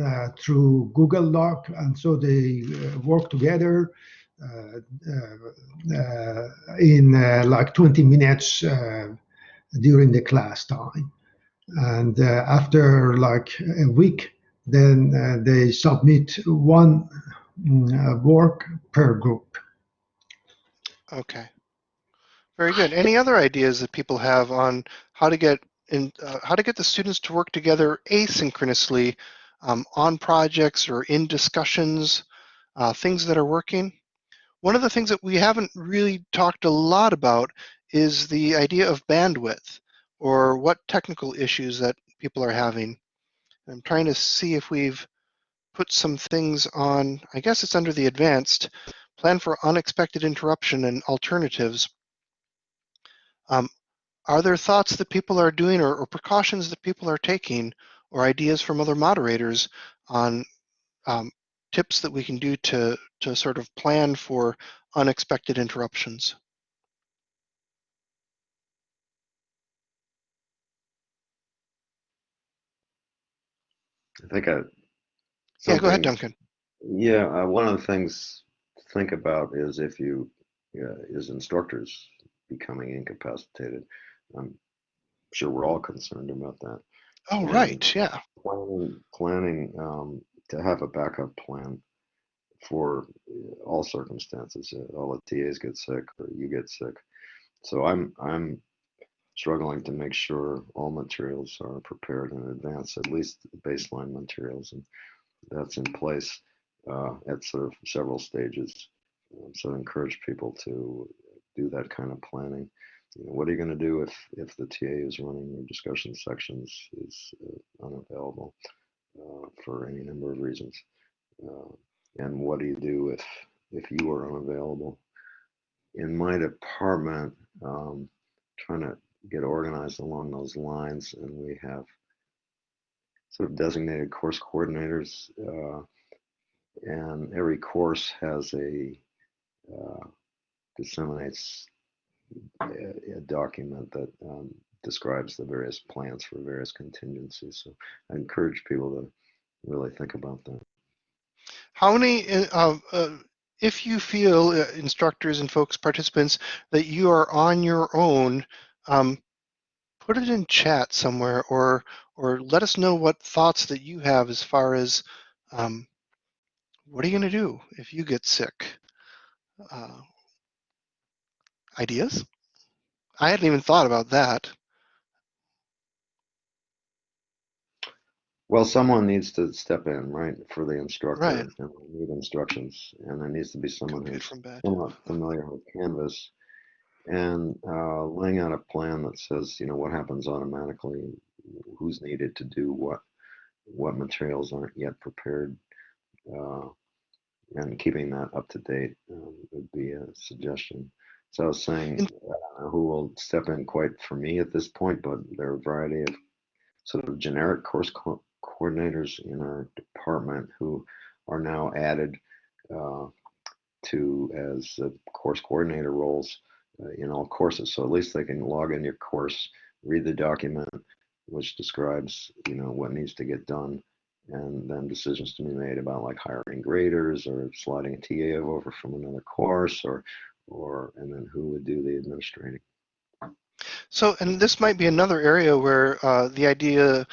uh, through Google Doc, and so they uh, work together in like 20 minutes during the class time. And after like a week, then they submit one mm, work per group. Okay. Very good. Any other ideas that people have on how to get in, uh, how to get the students to work together asynchronously um, on projects or in discussions, uh, things that are working? One of the things that we haven't really talked a lot about is the idea of bandwidth or what technical issues that people are having. I'm trying to see if we've put some things on, I guess it's under the advanced, plan for unexpected interruption and alternatives. Um, are there thoughts that people are doing or, or, precautions that people are taking or ideas from other moderators on um, tips that we can do to, to sort of plan for unexpected interruptions? I think I. Yeah, go ahead, Duncan. Yeah, uh, one of the things to think about is if you, uh, is instructors becoming incapacitated. I'm sure we're all concerned about that. Oh, and right, yeah. Planning, planning um, to have a backup plan for all circumstances. Uh, all the TAs get sick or you get sick. So I'm I'm struggling to make sure all materials are prepared in advance, at least baseline materials, and that's in place uh, at sort of several stages. Um, so I encourage people to do that kind of planning. You know, what are you going to do if if the TA is running your discussion sections is uh, unavailable uh, for any number of reasons? Uh, and what do you do if if you are unavailable? In my department, um, trying to get organized along those lines, and we have sort of designated course coordinators, uh, and every course has a uh, disseminates a, a document that um, describes the various plans for various contingencies. So I encourage people to really think about that. How many, uh, uh, if you feel uh, instructors and folks, participants, that you are on your own, um, put it in chat somewhere or or let us know what thoughts that you have as far as um, what are you going to do if you get sick? Ideas? I hadn't even thought about that. Well, someone needs to step in, right, for the instructor, right. and need instructions, and there needs to be someone who's somewhat familiar with Canvas, and uh, laying out a plan that says, you know, what happens automatically, who's needed to do what, what materials aren't yet prepared, uh, and keeping that up to date um, would be a suggestion. So I was saying, I don't know who will step in quite for me at this point, but there are a variety of sort of generic course co coordinators in our department who are now added uh, to as uh, course coordinator roles uh, in all courses. So at least they can log in your course, read the document, which describes you know what needs to get done, and then decisions to be made about like hiring graders or sliding a TA over from another course or or and then who would do the administrating. So, and this might be another area where uh, the idea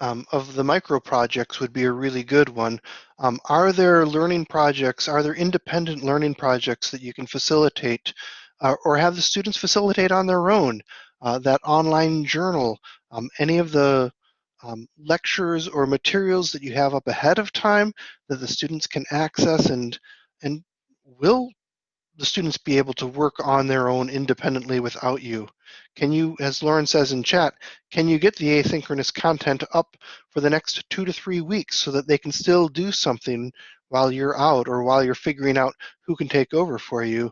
um, of the micro projects would be a really good one. Um, are there learning projects, are there independent learning projects that you can facilitate uh, or have the students facilitate on their own? Uh, that online journal, um, any of the um, lectures or materials that you have up ahead of time that the students can access and and will the students be able to work on their own independently without you? Can you, as Lauren says in chat, can you get the asynchronous content up for the next two to three weeks so that they can still do something while you're out or while you're figuring out who can take over for you?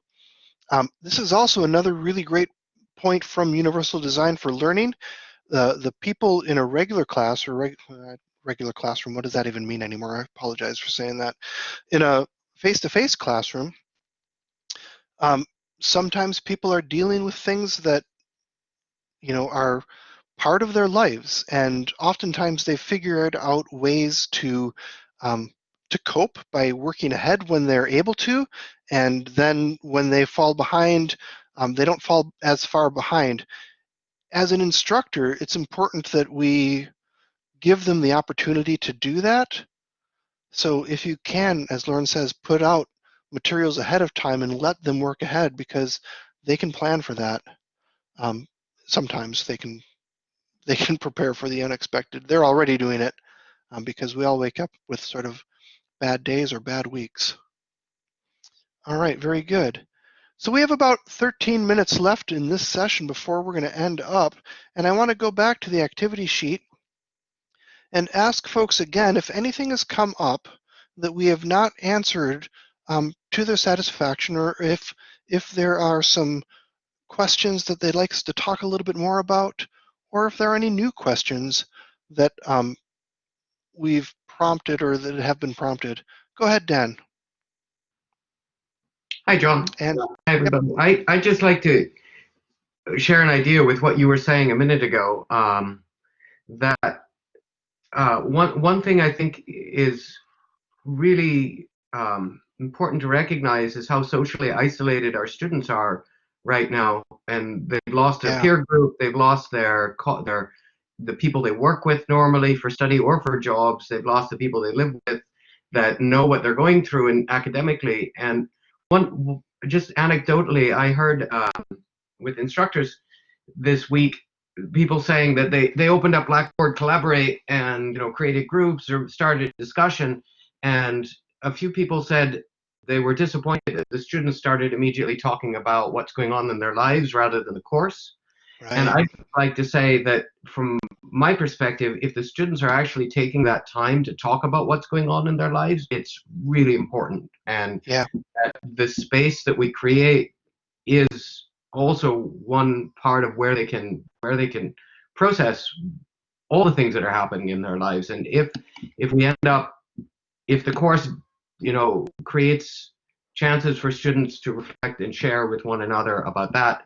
Um, this is also another really great point from Universal Design for Learning. Uh, the people in a regular class or reg uh, regular classroom, what does that even mean anymore? I apologize for saying that. In a face-to-face -face classroom, um, sometimes people are dealing with things that, you know, are part of their lives, and oftentimes they figured out ways to um, to cope by working ahead when they're able to, and then when they fall behind, um, they don't fall as far behind. As an instructor, it's important that we give them the opportunity to do that. So if you can, as Lauren says, put out materials ahead of time and let them work ahead because they can plan for that. Um, sometimes they can they can prepare for the unexpected. They're already doing it um, because we all wake up with sort of bad days or bad weeks. All right, very good. So we have about 13 minutes left in this session before we're going to end up. And I want to go back to the activity sheet and ask folks again if anything has come up that we have not answered um, to their satisfaction or if if there are some questions that they'd like us to talk a little bit more about or if there are any new questions that um, we've prompted or that have been prompted. Go ahead, Dan. Hi, John. And Hi, everybody. I, I'd just like to share an idea with what you were saying a minute ago. Um, that uh, one, one thing I think is really um, important to recognize is how socially isolated our students are right now. And they've lost their Yeah. peer group, they've lost their, their the people they work with normally for study or for jobs, they've lost the people they live with that know what they're going through and academically. And one, just anecdotally, I heard um, with instructors this week people saying that they they opened up Blackboard Collaborate and you know created groups or started discussion, and a few people said they were disappointed that the students started immediately talking about what's going on in their lives rather than the course. right. And I'd like to say that from my perspective, if the students are actually taking that time to talk about what's going on in their lives, it's really important. And Yeah. the space that we create is also one part of where they can where they can process all the things that are happening in their lives. And if if we end up if the course you know creates chances for students to reflect and share with one another about that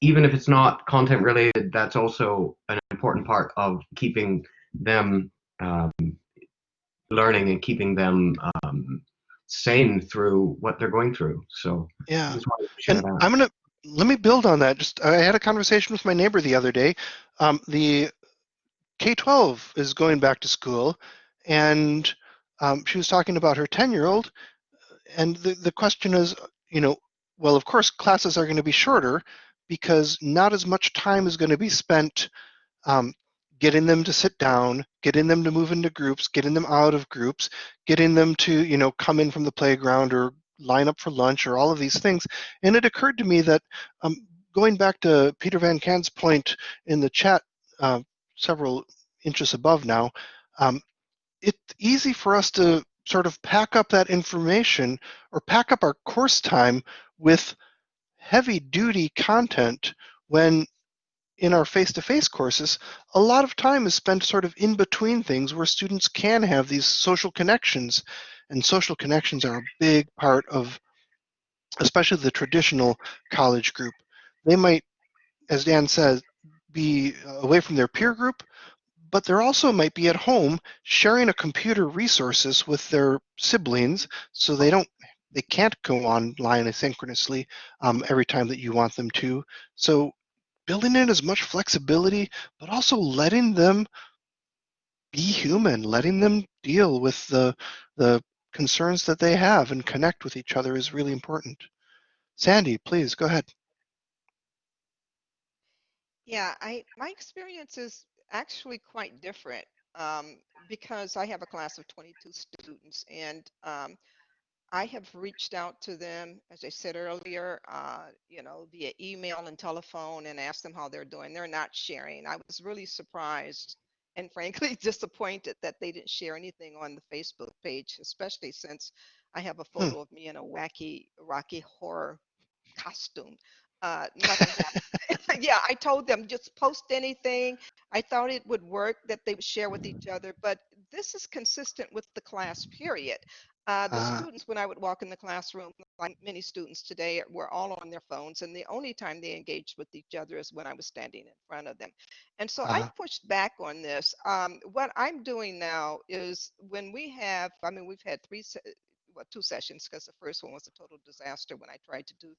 even if it's not content related, that's also an important part of keeping them um, learning and keeping them um, sane through what they're going through. So yeah. I just wanted to And that. I'm gonna let me build on that. Just I had a conversation with my neighbor the other day. Um, the K-12 is going back to school, and um, she was talking about her 10-year-old. And the the question is, you know, well, of course, classes are going to be shorter because not as much time is going to be spent um, getting them to sit down, getting them to move into groups, getting them out of groups, getting them to, you know, come in from the playground or line up for lunch or all of these things. And it occurred to me that um, going back to Peter Van Kant's point in the chat uh, several inches above now, um, it's easy for us to sort of pack up that information or pack up our course time with heavy duty content when in our face-to-face courses a lot of time is spent sort of in between things where students can have these social connections. And social connections are a big part of especially the traditional college group. They might as dan says be away from their peer group but there also might be at home sharing a computer resources with their siblings so they don't they can't go online asynchronously um, every time that you want them to. So building in as much flexibility, but also letting them be human, letting them deal with the the concerns that they have and connect with each other is really important. Sandy, please go ahead. Yeah, I my experience is actually quite different um, because I have a class of 22 students and um, I have reached out to them, as I said earlier, uh, you know, via email and telephone and asked them how they're doing. They're not sharing. I was really surprised and frankly disappointed that they didn't share anything on the Facebook page, especially since I have a photo of me in a wacky Rocky horror costume. Uh, yeah, I told them just post anything. I thought it would work that they would share with each other, but this is consistent with the class period. Uh, the Ah. students, when I would walk in the classroom, like many students today, were all on their phones, and the only time they engaged with each other is when I was standing in front of them. And so I Uh-huh. pushed back on this. Um, what I'm doing now is when we have, I mean, we've had three, well, two sessions because the first one was a total disaster when I tried to do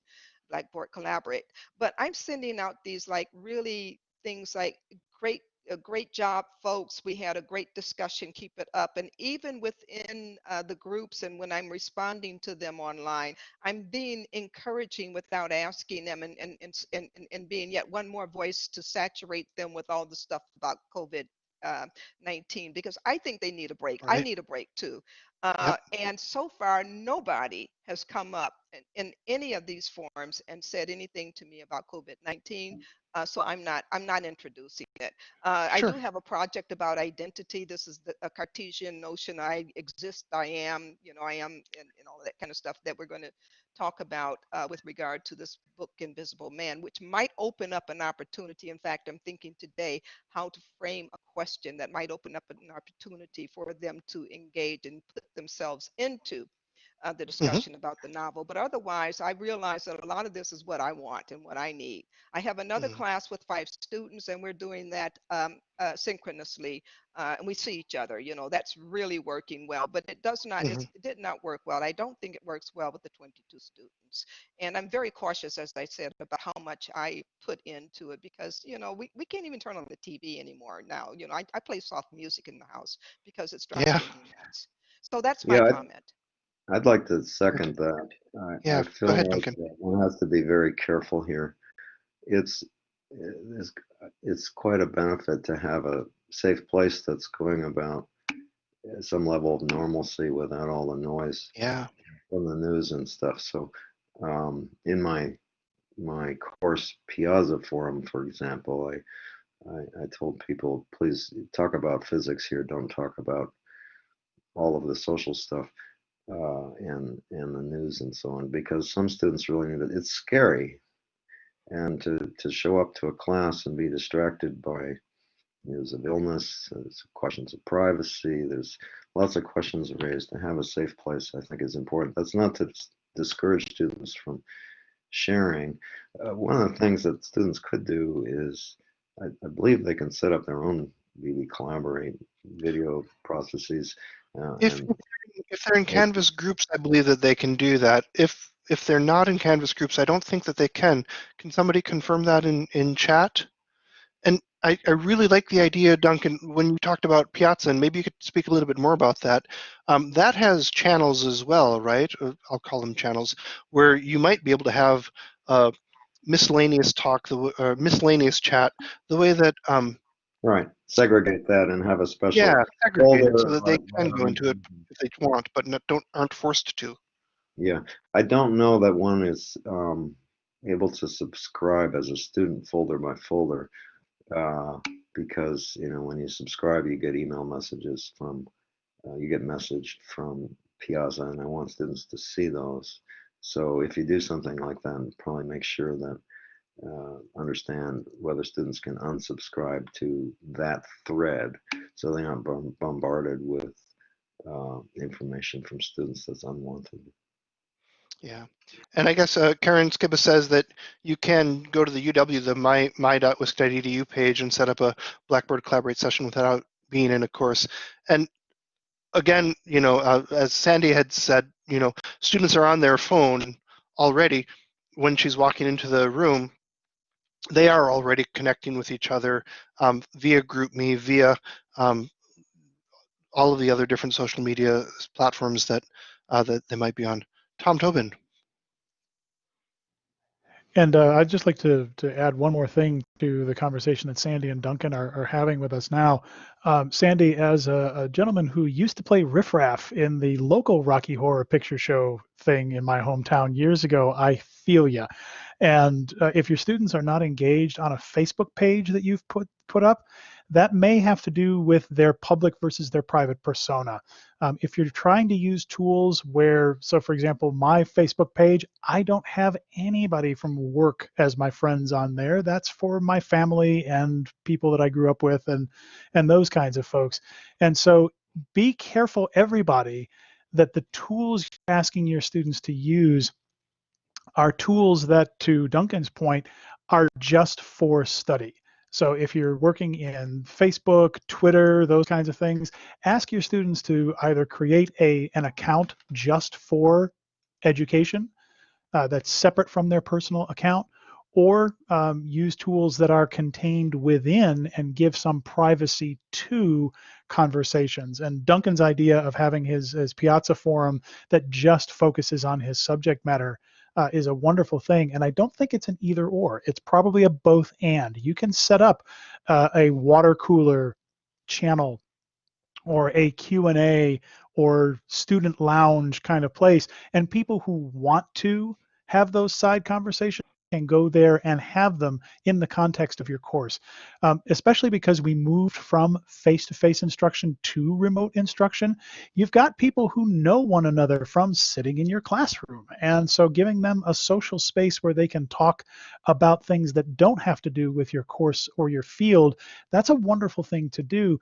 Blackboard Collaborate. But I'm sending out these like really things like great a great job, folks. We had a great discussion. Keep it up. And even within uh, the groups, and when I'm responding to them online, I'm being encouraging without asking them, and and and and, and- being yet one more voice to saturate them with all the stuff about COVID. Uh, 19 because I think they need a break. I need a break too. Uh, and so far, nobody has come up in, in any of these forums and said anything to me about COVID-19. Uh, so I'm not I'm not introducing it. Uh, I do have a project about identity. This is the, a Cartesian notion. I exist. I am. You know, I am, and, and all of that kind of stuff that we're going to talk about uh, with regard to this book, Invisible Man, which might open up an opportunity. In fact, I'm thinking today how to frame a question that might open up an opportunity for them to engage and put themselves into uh, the discussion about the novel. But otherwise, I realize that a lot of this is what I want and what I need. I have another Mhm. class with five students, and we're doing that um, uh, synchronously, uh, and we see each other. You know, that's really working well. But it does not. It's, it did not work well. I don't think it works well with the 22 students. And I'm very cautious, as I said, about how much I put into it because you know we, we can't even turn on the TV anymore now. You know, I, I play soft music in the house because it's driving Yeah. me nuts. So that's my Yeah, comment. I'd like to second that. I, Yeah, I go feel ahead, like Duncan. uh, one has to be very careful here. It's it's it's quite a benefit to have a safe place that's going about uh, some level of normalcy without all the noise Yeah. from the news and stuff. So, um, in my my course Piazza Forum, for example, I, I I told people please talk about physics here. Don't talk about all of the social stuff uh, and and the news and so on because some students really need it. It's scary, and to to show up to a class and be distracted by news of illness, there's questions of privacy, there's lots of questions raised. To have a safe place, I think, is important. That's not to discourage students from sharing. Uh, one of the things that students could do is, I, I believe they can set up their own BB Collaborate video processes. Uh, If and if they're in Canvas groups, I believe that they can do that. If if they're not in Canvas groups, I don't think that they can. Can somebody confirm that in in chat? And I, I really like the idea, Duncan, when you talked about Piazza, and maybe you could speak a little bit more about that. Um, that has channels as well, right? I'll call them channels, where you might be able to have uh, miscellaneous talk, the miscellaneous chat, the way that um, Right. Segregate that and have a special yeah, segregated so that they can go into it if they want, but not, don't aren't forced to. Yeah, I don't know that one is um, able to subscribe as a student folder by folder uh, because you know when you subscribe, you get email messages from uh, you get messaged from Piazza, and I want students to see those. So if you do something like that, probably make sure that uh, understand whether students can unsubscribe to that thread so they're not bombarded with uh, information from students that's unwanted. Yeah, and I guess uh, Karen Skibba says that you can go to the UW, the my my.wisc.edu page and set up a Blackboard Collaborate session without being in a course. And again, you know, uh, as Sandy had said, you know, students are on their phone already when she's walking into the room. They are already connecting with each other um, via GroupMe, via um, all of the other different social media platforms that uh, that they might be on. Tom Tobin. And uh, I'd just like to to add one more thing to the conversation that Sandy and Duncan are, are having with us now. Um, Sandy, as a, a, gentleman who used to play riffraff in the local Rocky Horror Picture Show thing in my hometown years ago, I feel ya. And uh, if your students are not engaged on a Facebook page that you've put put up, that may have to do with their public versus their private persona. Um, if you're trying to use tools where, so for example, my Facebook page, I don't have anybody from work as my friends on there. That's for my family and people that I grew up with and and those kinds of folks. And so be careful, everybody, that the tools you're asking your students to use are tools that, to Duncan's point, are just for study. So if you're working in Facebook, Twitter, those kinds of things, ask your students to either create a, an account just for education uh, that's separate from their personal account, or um, use tools that are contained within and give some privacy to conversations. And Duncan's idea of having his, his Piazza forum that just focuses on his subject matter uh, is a wonderful thing. And I don't think it's an either or. It's probably a both and. You can set up uh, a water cooler channel or a Q&A or student lounge kind of place. And people who want to have those side conversations can go there and have them in the context of your course, um, especially because we moved from face-to-face instruction to remote instruction. You've got people who know one another from sitting in your classroom. And so giving them a social space where they can talk about things that don't have to do with your course or your field, that's a wonderful thing to do.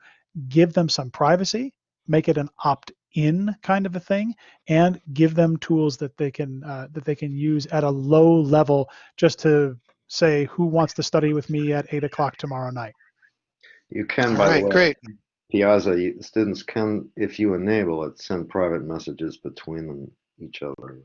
Give them some privacy, make it an opt in kind of a thing and give them tools that they can uh, that they can use at a low level just to say who wants to study with me at eight o'clock tomorrow night you can All by right, the way great. piazza students can if you enable it send private messages between them each other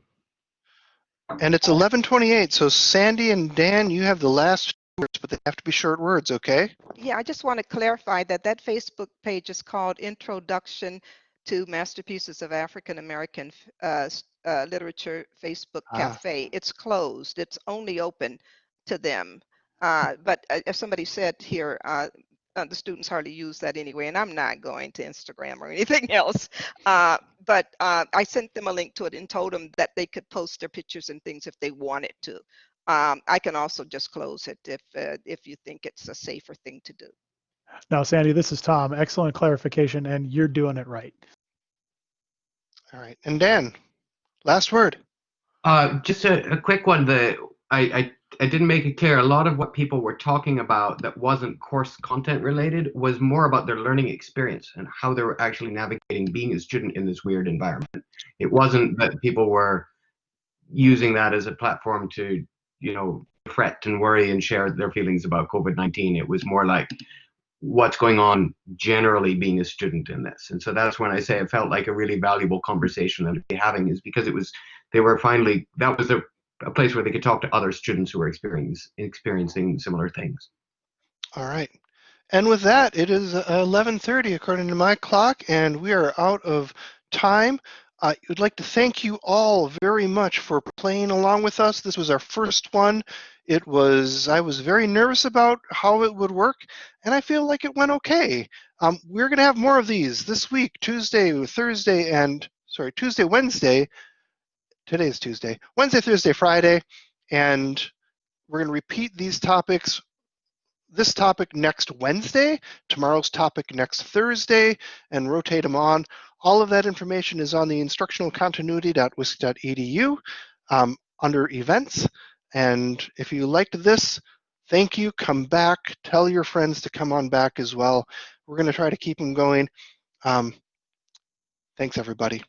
And it's 11:28. So Sandy and Dan, you have the last words, but they have to be short words, okay? Yeah, I just want to clarify that that Facebook page is called Introduction to Masterpieces of African American uh, uh, Literature Facebook Ah. Cafe. It's closed. It's only open to them. Uh, but uh, as somebody said here, uh, uh, the students hardly use that anyway, and I'm not going to Instagram or anything else. Uh, but uh, I sent them a link to it and told them that they could post their pictures and things if they wanted to. Um, I can also just close it if uh, if you think it's a safer thing to do. now sandy this is tom excellent clarification and you're doing it right All right. And Dan, last word. Uh, just a, a quick one. The I, I I didn't make it clear. A lot of what people were talking about that wasn't course content related was more about their learning experience and how they were actually navigating being a student in this weird environment. It wasn't that people were using that as a platform to, you know, fret and worry and share their feelings about COVID-19. It was more like what's going on generally being a student in this. And so that's when I say it felt like a really valuable conversation that they're having is because it was they were finally that was a, a place where they could talk to other students who were experience, experiencing similar things. All right. And with that, it is uh, 11:30 according to my clock, and we are out of time. I would like to thank you all very much for playing along with us. This was our first one. It was I was very nervous about how it would work, and I feel like it went okay. Um, we're going to have more of these this week, Tuesday, Thursday, and sorry, Tuesday, Wednesday. Today is Tuesday, Wednesday, Thursday, Friday, and we're going to repeat these topics this topic next Wednesday, tomorrow's topic next Thursday, and rotate them on. All of that information is on the instructionalcontinuity.wisc.edu um, under events. And if you liked this, thank you. Come back. Tell your friends to come on back as well. We're going to try to keep them going. Um, thanks, everybody.